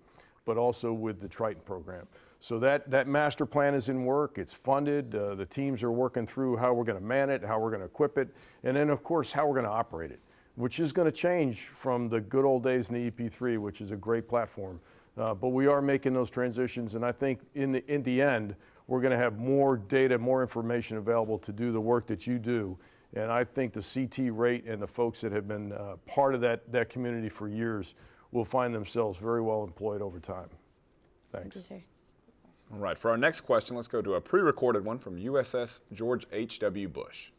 but also with the Triton program. So that, that master plan is in work, it's funded, uh, the teams are working through how we're going to man it, how we're going to equip it, and then of course how we're going to operate it, which is going to change from the good old days in the EP3, which is a great platform. Uh, but we are making those transitions, and I think in the, in the end, we're going to have more data, more information available to do the work that you do and I think the CT rate and the folks that have been uh, part of that, that community for years will find themselves very well employed over time. Thanks. Thank you, sir. All right, for our next question, let's go to a pre-recorded one from USS George H.W. Bush.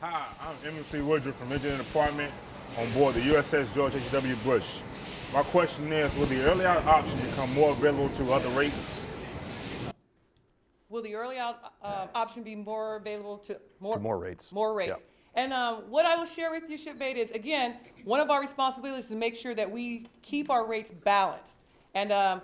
Hi, I'm MC Woodruff from Engineering Department on board the USS George H.W. Bush. My question is, will the early out option become more available to other rates? Will the early out uh, option be more available to more, to more rates? More rates. Yep. And um, what I will share with you, shipmate, is again, one of our responsibilities is to make sure that we keep our rates balanced. And um,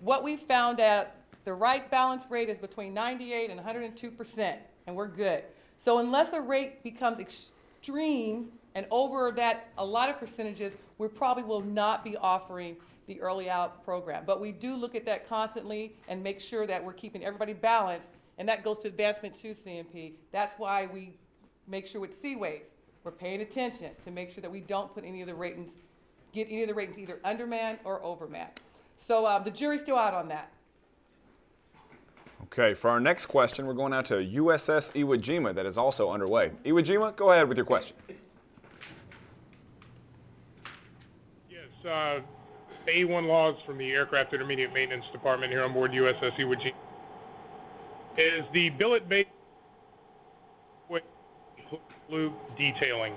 what we found at the right balance rate is between 98 and 102 percent, and we're good. So unless a rate becomes extreme and over that a lot of percentages, we probably will not be offering the early out program. But we do look at that constantly and make sure that we're keeping everybody balanced, and that goes to advancement to CMP. That's why we make sure with C-WAYs, we're paying attention to make sure that we don't put any of the ratings, get any of the ratings either undermanned or overmanned. So um, the jury's still out on that. Okay, for our next question, we're going out to USS Iwo Jima that is also underway. Iwo Jima, go ahead with your question. Yes, uh, A1 logs from the Aircraft Intermediate Maintenance Department here on board USS Iwo Jima. Is the billet based loop detailing?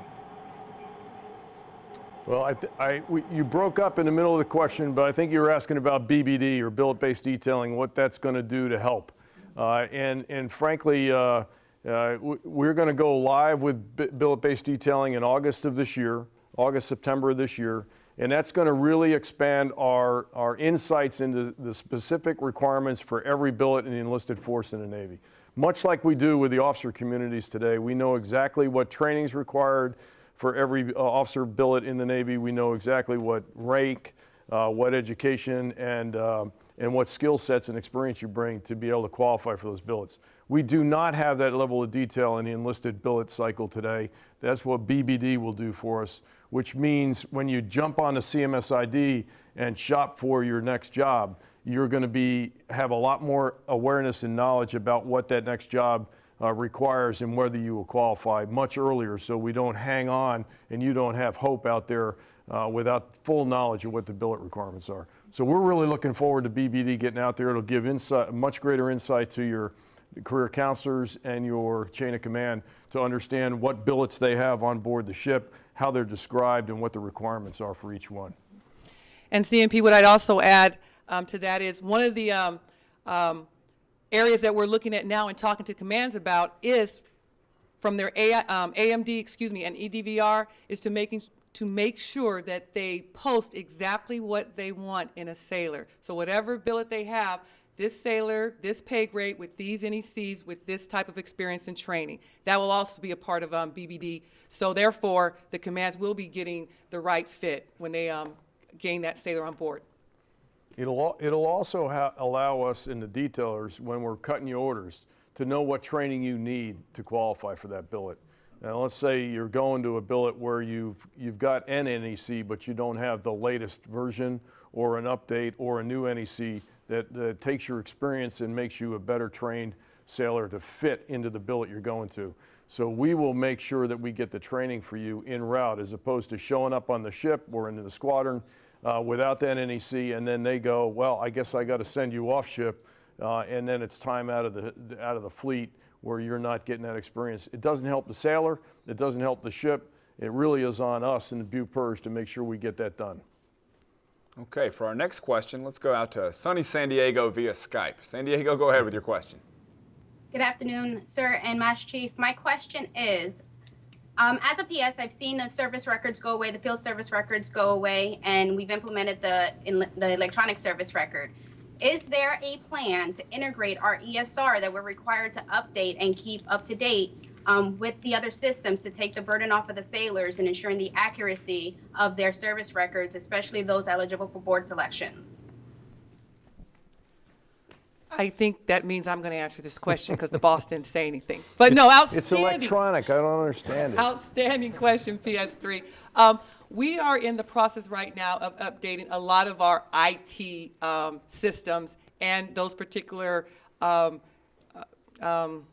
Well, I, I we, you broke up in the middle of the question, but I think you were asking about BBD or billet-based detailing, what that's going to do to help. Uh, and, and frankly, uh, Uh, we're going to go live with bi- billet-based detailing in August of this year, August, September of this year, and that's going to really expand our, our insights into the specific requirements for every billet in the enlisted force in the Navy. Much like we do with the officer communities today, we know exactly what training is required for every uh, officer billet in the Navy. We know exactly what rank, uh, what education, and, um, and what skill sets and experience you bring to be able to qualify for those billets. We do not have that level of detail in the enlisted billet cycle today. That's what BBD will do for us, which means when you jump on the CMS/ID and shop for your next job, you're going to be have a lot more awareness and knowledge about what that next job uh, requires and whether you will qualify much earlier so we don't hang on and you don't have hope out there uh, without full knowledge of what the billet requirements are. So we're really looking forward to BBD getting out there. It'll give insight, much greater insight to your career counselors and your chain of command to understand what billets they have on board the ship, how they're described, and what the requirements are for each one. And CNP, what I'd also add um, to that is one of the um, um, areas that we're looking at now and talking to commands about is from their AI, um, AMD, excuse me, and EDVR is to making to make sure that they post exactly what they want in a sailor. So whatever billet they have, this sailor, this pay grade with these NECs with this type of experience and training. That will also be a part of um, BBD. So therefore, the commands will be getting the right fit when they um, gain that sailor on board. It'll, it'll also allow us in the detailers, when we're cutting your orders, to know what training you need to qualify for that billet. Now, let's say you're going to a billet where you've, you've got an NEC, but you don't have the latest version or an update or a new NEC that, that takes your experience and makes you a better trained sailor to fit into the billet you're going to. So we will make sure that we get the training for you en route as opposed to showing up on the ship or into the squadron uh, without that NEC and then they go, well, I guess I got to send you off ship uh, and then it's time out of the out of the fleet where you're not getting that experience. It doesn't help the sailor. It doesn't help the ship. It really is on us in the BUPERS to make sure we get that done. Okay, for our next question, let's go out to sunny San Diego via Skype. San Diego, go ahead with your question. Good afternoon, sir and Master Chief. My question is, um, as a PS, I've seen the service records go away, the field service records go away, and we've implemented the the electronic service record. Is there a plan to integrate our ESR that we're required to update and keep up to date um, with the other systems to take the burden off of the sailors and ensuring the accuracy of their service records, especially those eligible for board selections? I think that means I'm going to answer this question because the boss didn't say anything. But no, outstanding. It's electronic. I don't understand it. Outstanding question, PS3. Um, we are in the process right now of updating a lot of our IT um, systems and those particular, um, uh, um,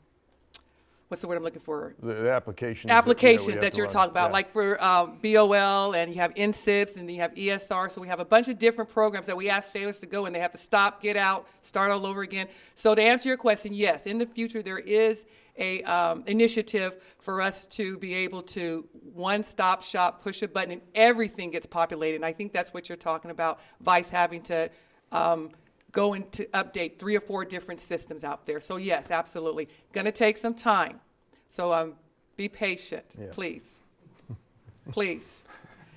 what's the word I'm looking for? The, the applications. that, you know, applications that you're run. talking about, Yeah. like for um, BOL, and you have NSIPS, and you have ESR. So we have a bunch of different programs that we ask sailors to go, and they have to stop, get out, start all over again. So to answer your question, yes, in the future there is a um, initiative for us to be able to one-stop shop, push a button, and everything gets populated. And I think that's what you're talking about, Vice having to um, go and to update three or four different systems out there. So yes, absolutely, going to take some time. So um, be patient, Yeah. please. Please.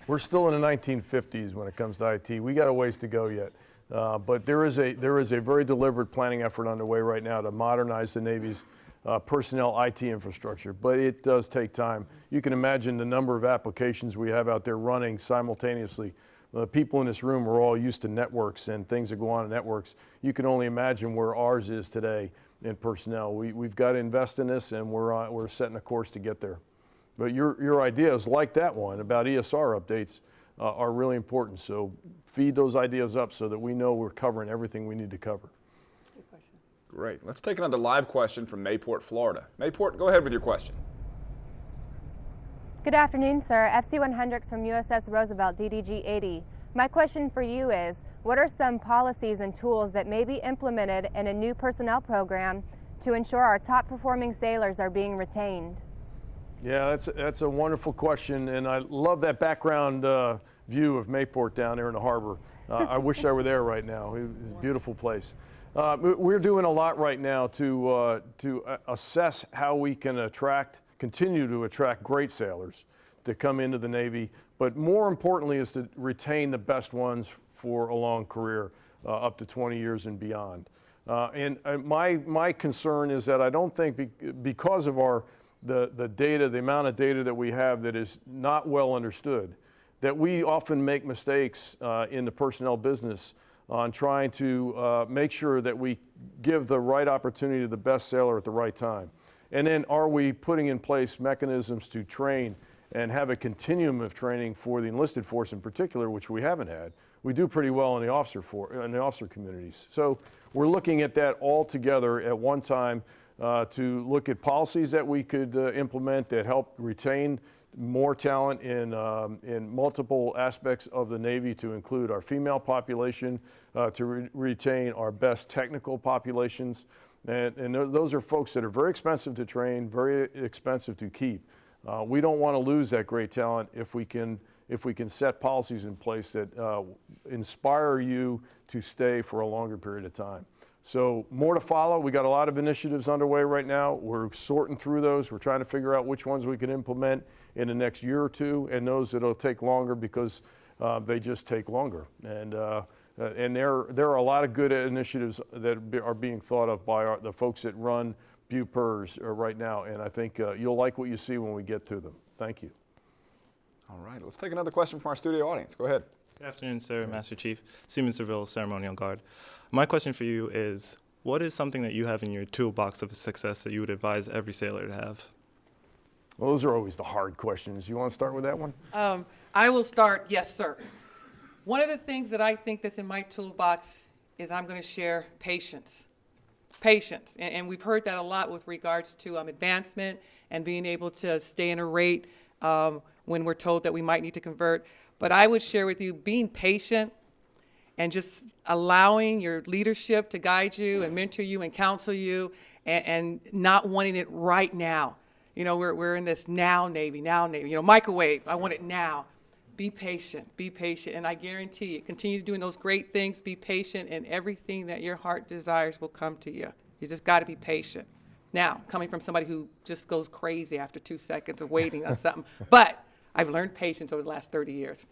We're still in the 1950s when it comes to IT. We got a ways to go yet. Uh, but there is a there is a very deliberate planning effort underway right now to modernize the Navy's uh, personnel IT infrastructure. But it does take time. You can imagine the number of applications we have out there running simultaneously. The people in this room are all used to networks and things that go on in networks. You can only imagine where ours is today in personnel. We, we've got to invest in this, and we're on, we're setting a course to get there. But your, your ideas, like that one about ESR updates, uh, are really important. So feed those ideas up so that we know we're covering everything we need to cover. Great. Let's take another live question from Mayport, Florida. Mayport, go ahead with your question. Good afternoon, sir. FC1 Hendricks from USS Roosevelt, DDG 80. My question for you is what are some policies and tools that may be implemented in a new personnel program to ensure our top performing sailors are being retained? Yeah, that's, that's a wonderful question, and I love that background uh, view of Mayport down there in the harbor. Uh, I wish I were there right now. It's a beautiful place. Uh, we- we're doing a lot right now to, uh, to uh, assess how we can attract, continue to attract great sailors to come into the Navy, but more importantly is to retain the best ones for a long career, uh, up to 20 years and beyond. Uh, and uh, my, my concern is that I don't think be, because of our, the, the data, the amount of data that we have that is not well understood, that we often make mistakes uh, in the personnel business on trying to uh, make sure that we give the right opportunity to the best sailor at the right time. And then are we putting in place mechanisms to train and have a continuum of training for the enlisted force in particular, which we haven't had. We do pretty well in the officer for in the officer communities. So we're looking at that all together at one time uh, to look at policies that we could uh, implement that help retain more talent in, um, in multiple aspects of the Navy to include our female population, uh, to re- retain our best technical populations. And, and those are folks that are very expensive to train, very expensive to keep. Uh, we don't want to lose that great talent if we can, if we can set policies in place that uh, inspire you to stay for a longer period of time. So more to follow. We got a lot of initiatives underway right now. We're sorting through those. We're trying to figure out which ones we can implement in the next year or two, and those that'll take longer because uh, they just take longer. And uh, and there there are a lot of good initiatives that are being thought of by our, the folks that run BUPERS uh, right now, and I think uh, you'll like what you see when we get to them. Thank you. All right, let's take another question from our studio audience. Go ahead. Good afternoon, sir, Master Chief. Seaman Seville, Ceremonial Guard. My question for you is what is something that you have in your toolbox of success that you would advise every sailor to have? Well, those are always the hard questions. You want to start with that one? Um, I will start, yes, sir. One of the things that I think that's in my toolbox is I'm going to share patience. Patience. And, and we've heard that a lot with regards to um, advancement and being able to stay in a rate um, when we're told that we might need to convert. But I would share with you being patient and just allowing your leadership to guide you and mentor you and counsel you and, and not wanting it right now. You know, we're, we're in this now Navy, now Navy, you know, microwave, I want it now. Be patient, be patient. And I guarantee you, continue doing those great things, be patient, and everything that your heart desires will come to you. You just got to be patient. Now, coming from somebody who just goes crazy after two seconds of waiting on something, but I've learned patience over the last 30 years.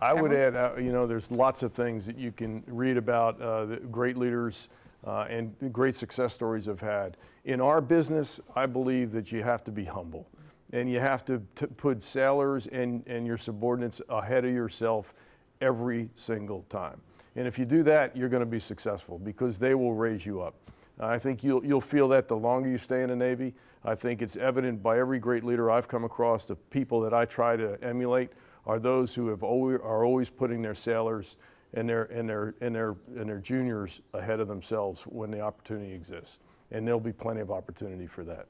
I would add, uh, you know, there's lots of things that you can read about uh, that great leaders uh, and great success stories have had. In our business, I believe that you have to be humble and you have to put sailors and, and your subordinates ahead of yourself every single time. And if you do that, you're going to be successful because they will raise you up. I think you'll, you'll feel that the longer you stay in the Navy. I think it's evident by every great leader I've come across, the people that I try to emulate are those who have always, are always putting their sailors and their, and, their, and, their, and their juniors ahead of themselves when the opportunity exists. And there'll be plenty of opportunity for that.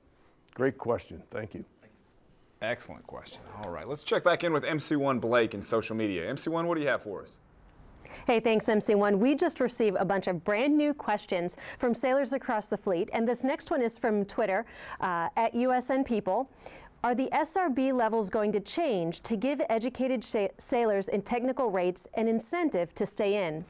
Great question. Thank you. Excellent question. All right, let's check back in with MC1 Blake in social media. MC1, what do you have for us? Hey, thanks, MC1. We just received a bunch of brand new questions from sailors across the fleet, and this next one is from Twitter uh, at USN People. Are the SRB levels going to change to give educated sailors in technical rates an incentive to stay in?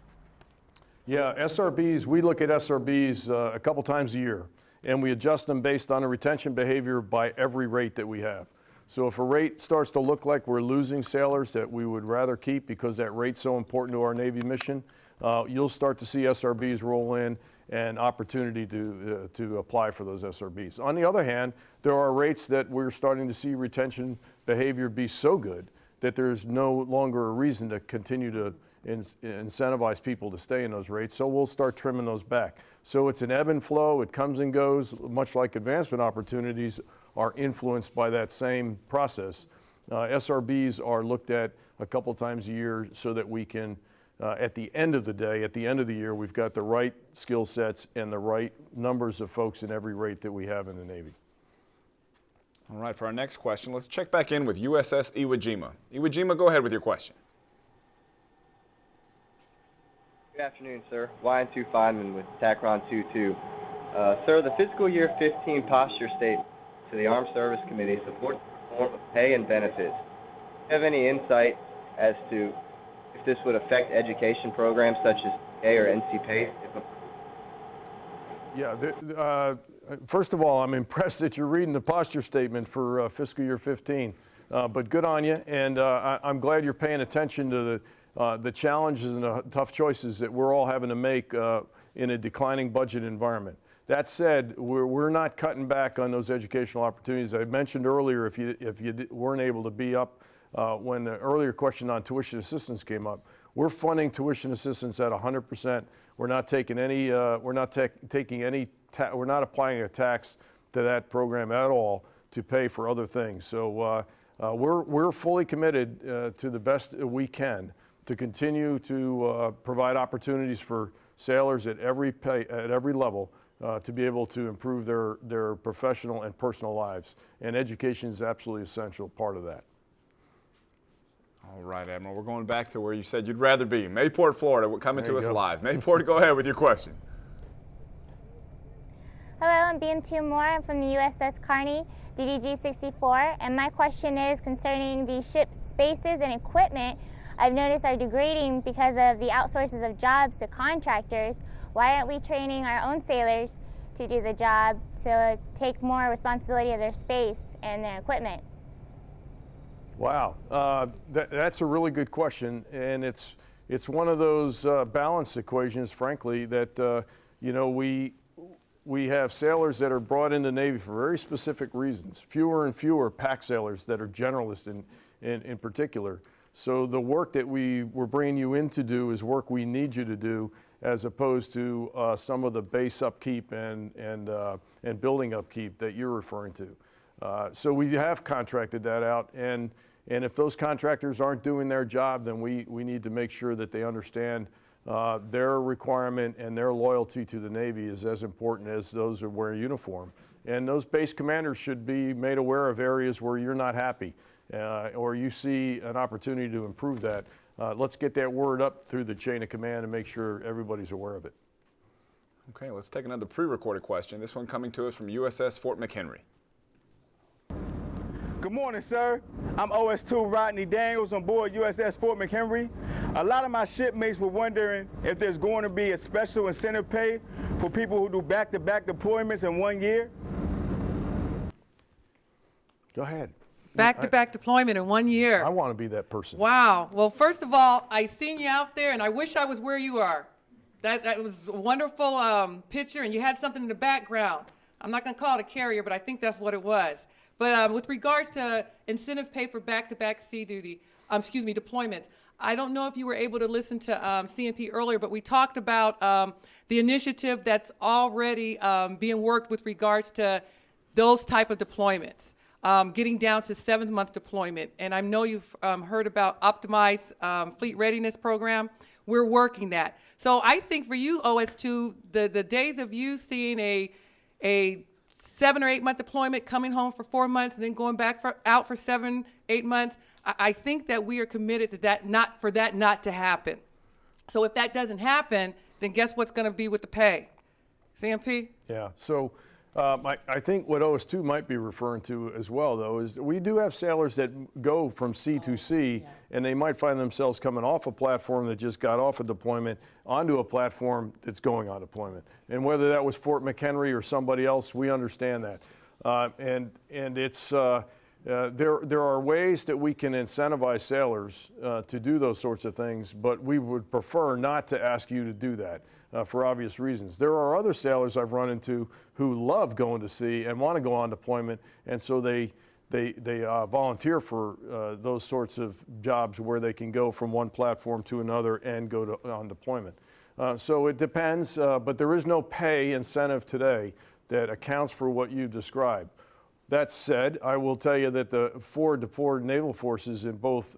Yeah, SRBs, we look at SRBs uh, a couple times a year, and we adjust them based on a retention behavior by every rate that we have. So if a rate starts to look like we're losing sailors that we would rather keep because that rate's so important to our Navy mission, uh, you'll start to see SRBs roll in and opportunity to, uh, to apply for those SRBs. On the other hand, there are rates that we're starting to see retention behavior be so good that there's no longer a reason to continue to in, incentivize people to stay in those rates. So we'll start trimming those back. So it's an ebb and flow. It comes and goes, much like advancement opportunities are influenced by that same process. Uh, SRBs are looked at a couple times a year so that we can, uh, at the end of the day, at the end of the year, we've got the right skill sets and the right numbers of folks in every rate that we have in the Navy. All right, for our next question, let's check back in with USS Iwo Jima. Iwo Jima, go ahead with your question. Good afternoon, sir. Ryan 2 Feynman with Tacron 22. Uh, sir, the fiscal year 15 posture statement to the Armed Service Committee supports the reform of pay and benefits. Do you have any insight as to if this would affect education programs such as A or NC PACE? If Yeah, the, uh, first of all, I'm impressed that you're reading the posture statement for uh, fiscal year 15. Uh, but good on you, and uh, I, am glad you're paying attention to the, uh, the challenges and the tough choices that we're all having to make uh, in a declining budget environment. That said, we're, we're not cutting back on those educational opportunities. I mentioned earlier if you, if you weren't able to be up uh, when the earlier question on tuition assistance came up, we're funding tuition assistance at 100%. We're not taking any, uh, we're not taking any, we're not applying a tax to that program at all to pay for other things. So uh, uh, we're, we're fully committed uh, to the best we can to continue to uh, provide opportunities for sailors at every pay, at every level uh, to be able to improve their, their professional and personal lives. And education is absolutely essential part of that. All right, Admiral, we're going back to where you said you'd rather be. Mayport, Florida, coming there to us go. live. Mayport, go ahead with your question. Hello, I'm BM2 Moore. I'm from the USS Carney, DDG 64, and my question is concerning the ship's spaces and equipment I've noticed are degrading because of the outsources of jobs to contractors. Why aren't we training our own sailors to do the job to take more responsibility of their space and their equipment? Wow, uh, that, that's a really good question, and it's it's one of those uh, balance equations, frankly, that uh, you know we we have sailors that are brought into the Navy for very specific reasons. Fewer and fewer PACT sailors that are generalists in, in, in particular. So the work that we were bringing you in to do is work we need you to do, as opposed to uh, some of the base upkeep and and uh, and building upkeep that you're referring to. Uh, so we have contracted that out and and if those contractors aren't doing their job, then we, we need to make sure that they understand uh, their requirement and their loyalty to the Navy is as important as those who wear uniform. And those base commanders should be made aware of areas where you're not happy uh, or you see an opportunity to improve that. Uh, let's get that word up through the chain of command and make sure everybody's aware of it. Okay, let's take another pre-recorded question. This one coming to us from USS Fort McHenry. Good morning, sir. I'm OS2 Rodney Daniels on board USS Fort McHenry. A lot of my shipmates were wondering if there's going to be a special incentive pay for people who do back-to-back deployments in one year. Go ahead. Back to back deployment in one year. I want to be that person. Wow. Well, first of all, I seen you out there, and I wish I was where you are. That that was a wonderful um, picture, and you had something in the background. I'm not going to call it a carrier, but I think that's what it was. But um, with regards to incentive pay for back-to-back sea duty, um, excuse me, deployments, I don't know if you were able to listen to um, CNP earlier, but we talked about um, the initiative that's already um, being worked with regards to those type of deployments, um, getting down to seventh month deployment. And I know you've heard about optimized fleet readiness program. We're working that. So I think for you, OS2, the, the days of you seeing a, a seven or eight month deployment, coming home for four months, and then going back for, out for seven, eight months. I, I think that we are committed to that, not for that not to happen. So if that doesn't happen, then guess what's going to be with the pay? CNP? Yeah. So um, I, I, think what OS2 might be referring to as well, though, is we do have sailors that go from sea to sea, and they might find themselves coming off a platform that just got off a deployment onto a platform that's going on deployment. And whether that was Fort McHenry or somebody else, we understand that. Uh, and and it's uh, uh, there there are ways that we can incentivize sailors uh, to do those sorts of things, but we would prefer not to ask you to do that uh, for obvious reasons. There are other sailors I've run into who love going to sea and want to go on deployment, and so they they, they uh, volunteer for uh, those sorts of jobs where they can go from one platform to another and go to, on deployment. Uh, so it depends, uh, but there is no pay incentive today that accounts for what you described. That said, I will tell you that the four deployed naval forces in both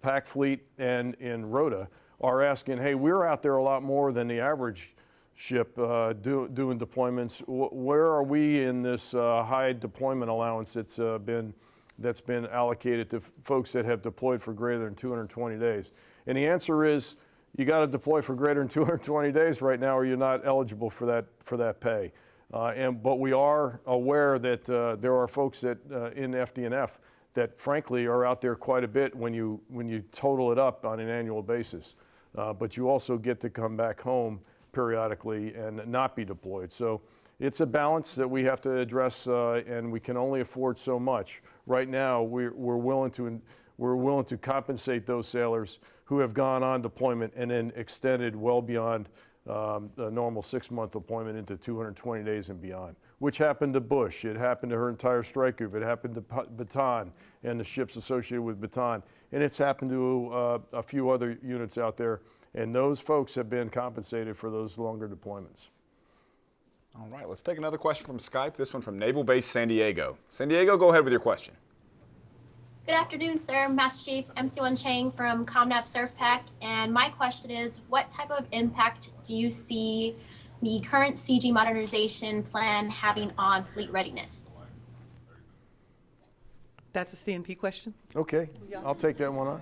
PAC Fleet and in ROTA are asking, hey, we're out there a lot more than the average ship uh, do, doing deployments. W where are we in this uh, high deployment allowance that's uh, been that's been allocated to folks that have deployed for greater than 220 days? And the answer is, you got to deploy for greater than 220 days right now, or you're not eligible for that for that pay. Uh, and but we are aware that uh, there are folks that uh, in FDNF that frankly are out there quite a bit when you when you total it up on an annual basis. Uh, but you also get to come back home periodically and not be deployed. So it's a balance that we have to address, uh, and we can only afford so much. Right now, we're, we're willing to we're willing to compensate those sailors who have gone on deployment and then extended well beyond um, a normal six-month deployment into 220 days and beyond, which happened to Bush. It happened to her entire strike group. It happened to Bataan and the ships associated with Bataan. And it's happened to uh, a few other units out there. And those folks have been compensated for those longer deployments. All right, let's take another question from Skype. This one from Naval Base San Diego. San Diego, go ahead with your question. Good afternoon, sir. Master Chief MC1 Chang from ComNav SurfPac. And my question is, what type of impact do you see the current CG modernization plan having on fleet readiness? That's a CNP question. Okay, I'll take that one on.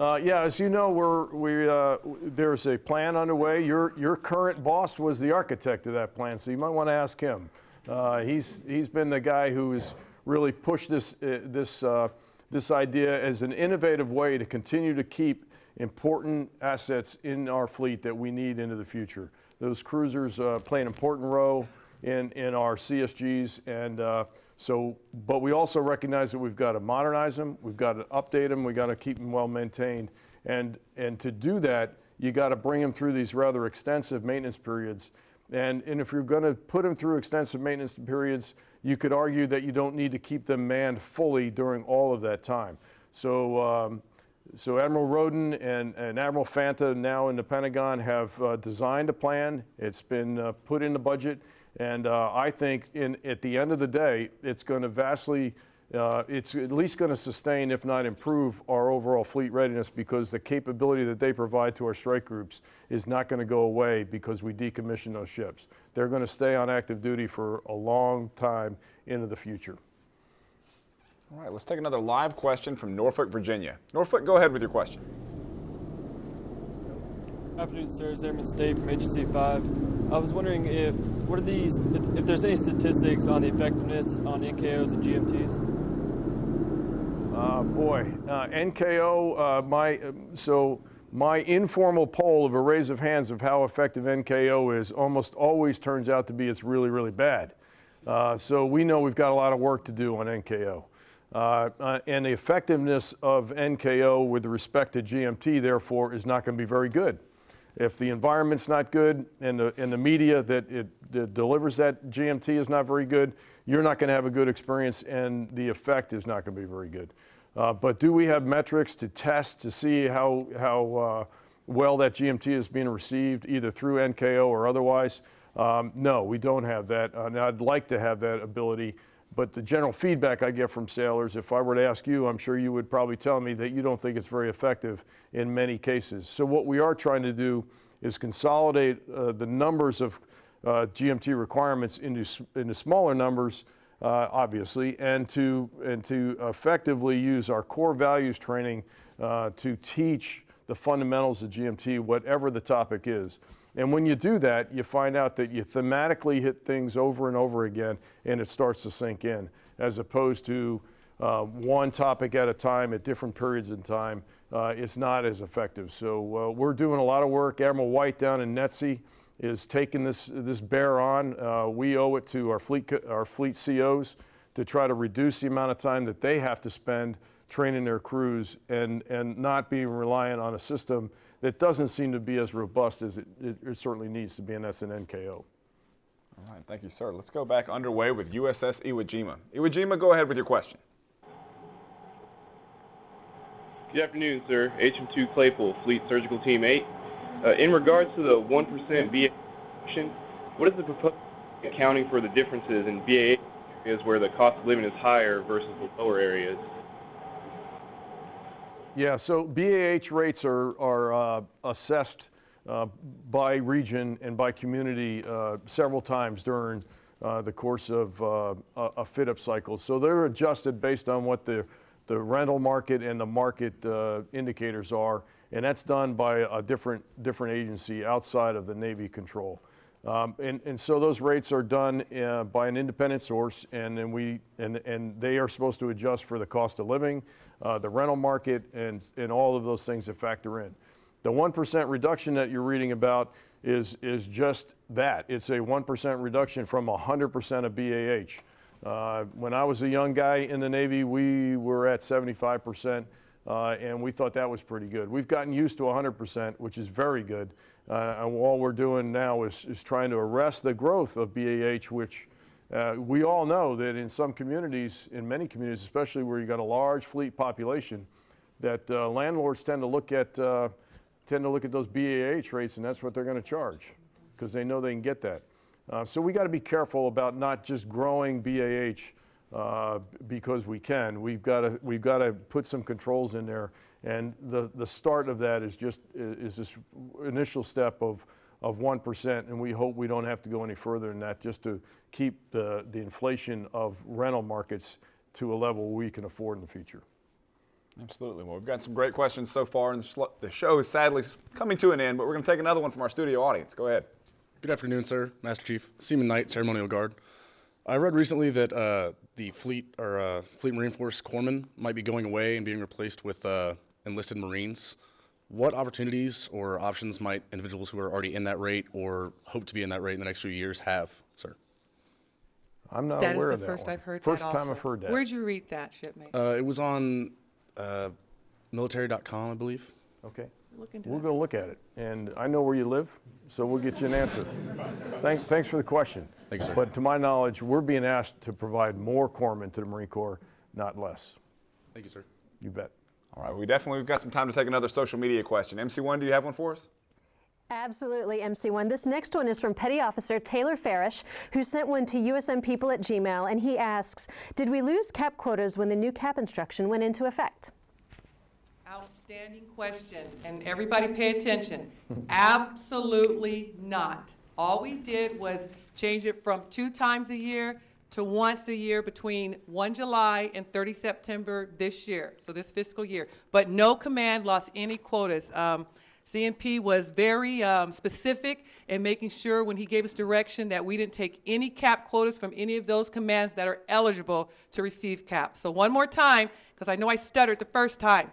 Uh, yeah, as you know, we're, we, uh, there's a plan underway. Your, your current boss was the architect of that plan, so you might want to ask him. Uh, he's, he's been the guy who's really pushed this, uh, this uh, this idea as an innovative way to continue to keep important assets in our fleet that we need into the future. Those cruisers uh, play an important role in, in our CSGs, and uh, so, but we also recognize that we've got to modernize them, we've got to update them, we've got to keep them well maintained, and, and to do that, you got to bring them through these rather extensive maintenance periods. And, and if you're going to put them through extensive maintenance periods, you could argue that you don't need to keep them manned fully during all of that time. So, um, so Admiral Rowden and, and, Admiral Fanta now in the Pentagon have uh, designed a plan. It's been uh, put in the budget. And uh, I think in, at the end of the day, it's going to vastly uh, it's at least going to sustain, if not improve, our overall fleet readiness because the capability that they provide to our strike groups is not going to go away because we decommission those ships. They're going to stay on active duty for a long time into the future. All right, let's take another live question from Norfolk, Virginia. Norfolk, go ahead with your question. Afternoon, sir. It's Airman Stave from HC 5. I was wondering if what are these if, if, there's any statistics on the effectiveness on NKOs and GMTs. Uh, boy, uh, NKO, uh, my, so my informal poll of a raise of hands of how effective NKO is almost always turns out to be it's really, really bad. Uh, so we know we've got a lot of work to do on NKO. Uh, uh, and the effectiveness of NKO with respect to GMT, therefore, is not going to be very good. If the environment's not good and the, and the media that it that delivers that GMT is not very good, you're not going to have a good experience and the effect is not going to be very good. Uh, but do we have metrics to test to see how, how uh, well that GMT is being received either through NKO or otherwise? Um, no, we don't have that. Uh, and I'd like to have that ability. But the general feedback I get from sailors, if I were to ask you, I'm sure you would probably tell me that you don't think it's very effective in many cases. So what we are trying to do is consolidate uh, the numbers of uh, GMT requirements into, into smaller numbers, uh, obviously, and to, and to effectively use our core values training uh, to teach the fundamentals of GMT, whatever the topic is. And when you do that, you find out that you thematically hit things over and over again and it starts to sink in, as opposed to uh, one topic at a time at different periods in time. Uh, it's not as effective. So uh, we're doing a lot of work. Admiral White down in NETC is taking this, this bear on. Uh, we owe it to our fleet, our fleet COs to try to reduce the amount of time that they have to spend training their crews and, and not being reliant on a system that doesn't seem to be as robust as it, it, it certainly needs to be, and that's an NKO. All right, thank you, sir. Let's go back underway with USS Iwo Jima. Iwo Jima, go ahead with your question. Good afternoon, sir. HM2 Claypool, Fleet Surgical Team 8. Uh, in regards to the 1% BA, what is the proposed accounting for the differences in VA areas where the cost of living is higher versus the lower areas? Yeah, so BAH rates are, are uh, assessed uh, by region and by community uh, several times during uh, the course of uh, a fit-up cycle. So they're adjusted based on what the, the rental market and the market uh, indicators are and that's done by a different, different agency outside of the Navy control. Um, and, and so those rates are done uh, by an independent source, and then we and, and they are supposed to adjust for the cost of living, uh, the rental market, and, and all of those things that factor in. The 1% reduction that you're reading about is, is just that. It's a 1% reduction from 100% of BAH. Uh, when I was a young guy in the Navy, we were at 75%, uh, and we thought that was pretty good. We've gotten used to 100%, which is very good. Uh, and all we're doing now is, is trying to arrest the growth of BAH, which uh, we all know that in some communities, in many communities, especially where you've got a large fleet population, that uh, landlords tend to look at uh, tend to look at those BAH rates, and that's what they're going to charge because they know they can get that. Uh, so we got to be careful about not just growing BAH uh, because we can. We've got to we've got to put some controls in there, and the the start of that is just is this initial step of of 1%, and we hope we don't have to go any further than that just to keep the, the inflation of rental markets to a level we can afford in the future. Absolutely. Well, we've got some great questions so far, and the show is sadly coming to an end, but we're going to take another one from our studio audience. Go ahead. Good afternoon, sir. Master Chief. Seaman Knight, Ceremonial Guard. I read recently that uh, the fleet or uh, Fleet Marine Force corpsmen might be going away and being replaced with uh, enlisted Marines. What opportunities or options might individuals who are already in that rate or hope to be in that rate in the next few years have, sir? I'm not That is aware of that That is the first. I've heard First that time also. I've heard that. Where'd you read that, shipmate? Uh, it was on uh, military.com, I believe. Okay. Look into We'll that. go look at it. And I know where you live, so we'll get you an answer. Thank, thanks for the question. Thank you, sir. But to my knowledge, we're being asked to provide more corpsmen to the Marine Corps, not less. Thank you, sir. You bet. All right, we definitely we've got some time to take another social media question. MC1, do you have one for us? Absolutely, MC1. This next one is from Petty Officer Taylor Farish, who sent one to usnpeople at Gmail, and he asks, did we lose cap quotas when the new cap instruction went into effect? Outstanding question, and everybody pay attention. Absolutely not. All we did was change it from two times a year to once a year between 1 July and 30 September this year, so this fiscal year. But no command lost any quotas. Um, CNP was very um, specific in making sure when he gave us direction that we didn't take any cap quotas from any of those commands that are eligible to receive caps. So one more time, because I know I stuttered the first time.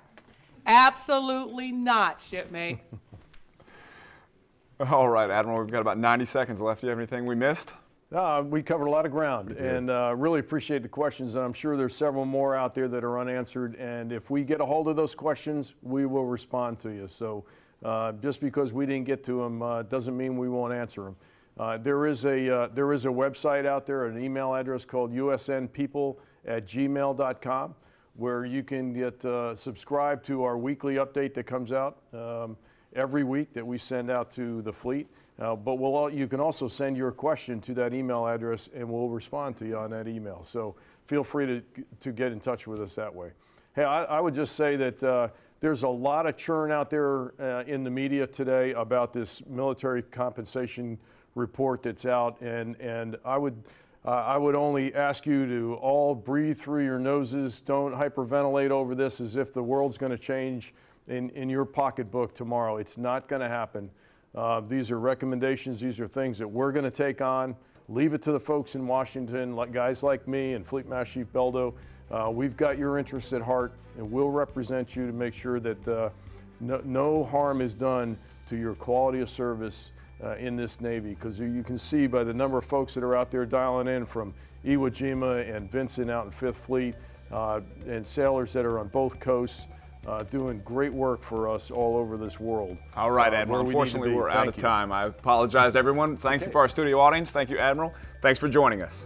Absolutely not, shipmate. All right, Admiral, we've got about 90 seconds left. Do you have anything we missed? Uh, we covered a lot of ground and uh, really appreciate the questions. And I'm sure there's several more out there that are unanswered. And if we get a hold of those questions, we will respond to you. So uh, just because we didn't get to them uh, doesn't mean we won't answer them. Uh, there is a uh, there is a website out there, an email address called usnpeople at gmail.com, where you can get uh, subscribe to our weekly update that comes out um, every week that we send out to the fleet. Uh, but we'll all, you can also send your question to that email address, and we'll respond to you on that email. So feel free to to get in touch with us that way. Hey, I, I would just say that. Uh, there's a lot of churn out there uh, in the media today about this military compensation report that's out, and and I would uh, I would only ask you to all breathe through your noses. Don't hyperventilate over this as if the world's going to change in in your pocketbook tomorrow. It's not going to happen. Uh, these are recommendations. These are things that we're going to take on. Leave it to the folks in Washington, like guys like me and Fleet Master Chief Beldo. Uh, we've got your interests at heart, and we'll represent you to make sure that uh, no, no, harm is done to your quality of service uh, in this Navy. Because you can see by the number of folks that are out there dialing in from Iwo Jima and Vinson out in Fifth Fleet, uh, and sailors that are on both coasts. Uh, doing great work for us all over this world. All right, uh, Admiral. where we need to Unfortunately, be. we're out Thank of you. time. I apologize, everyone. Thank you for our studio audience. Thank you, Admiral. Thanks for joining us.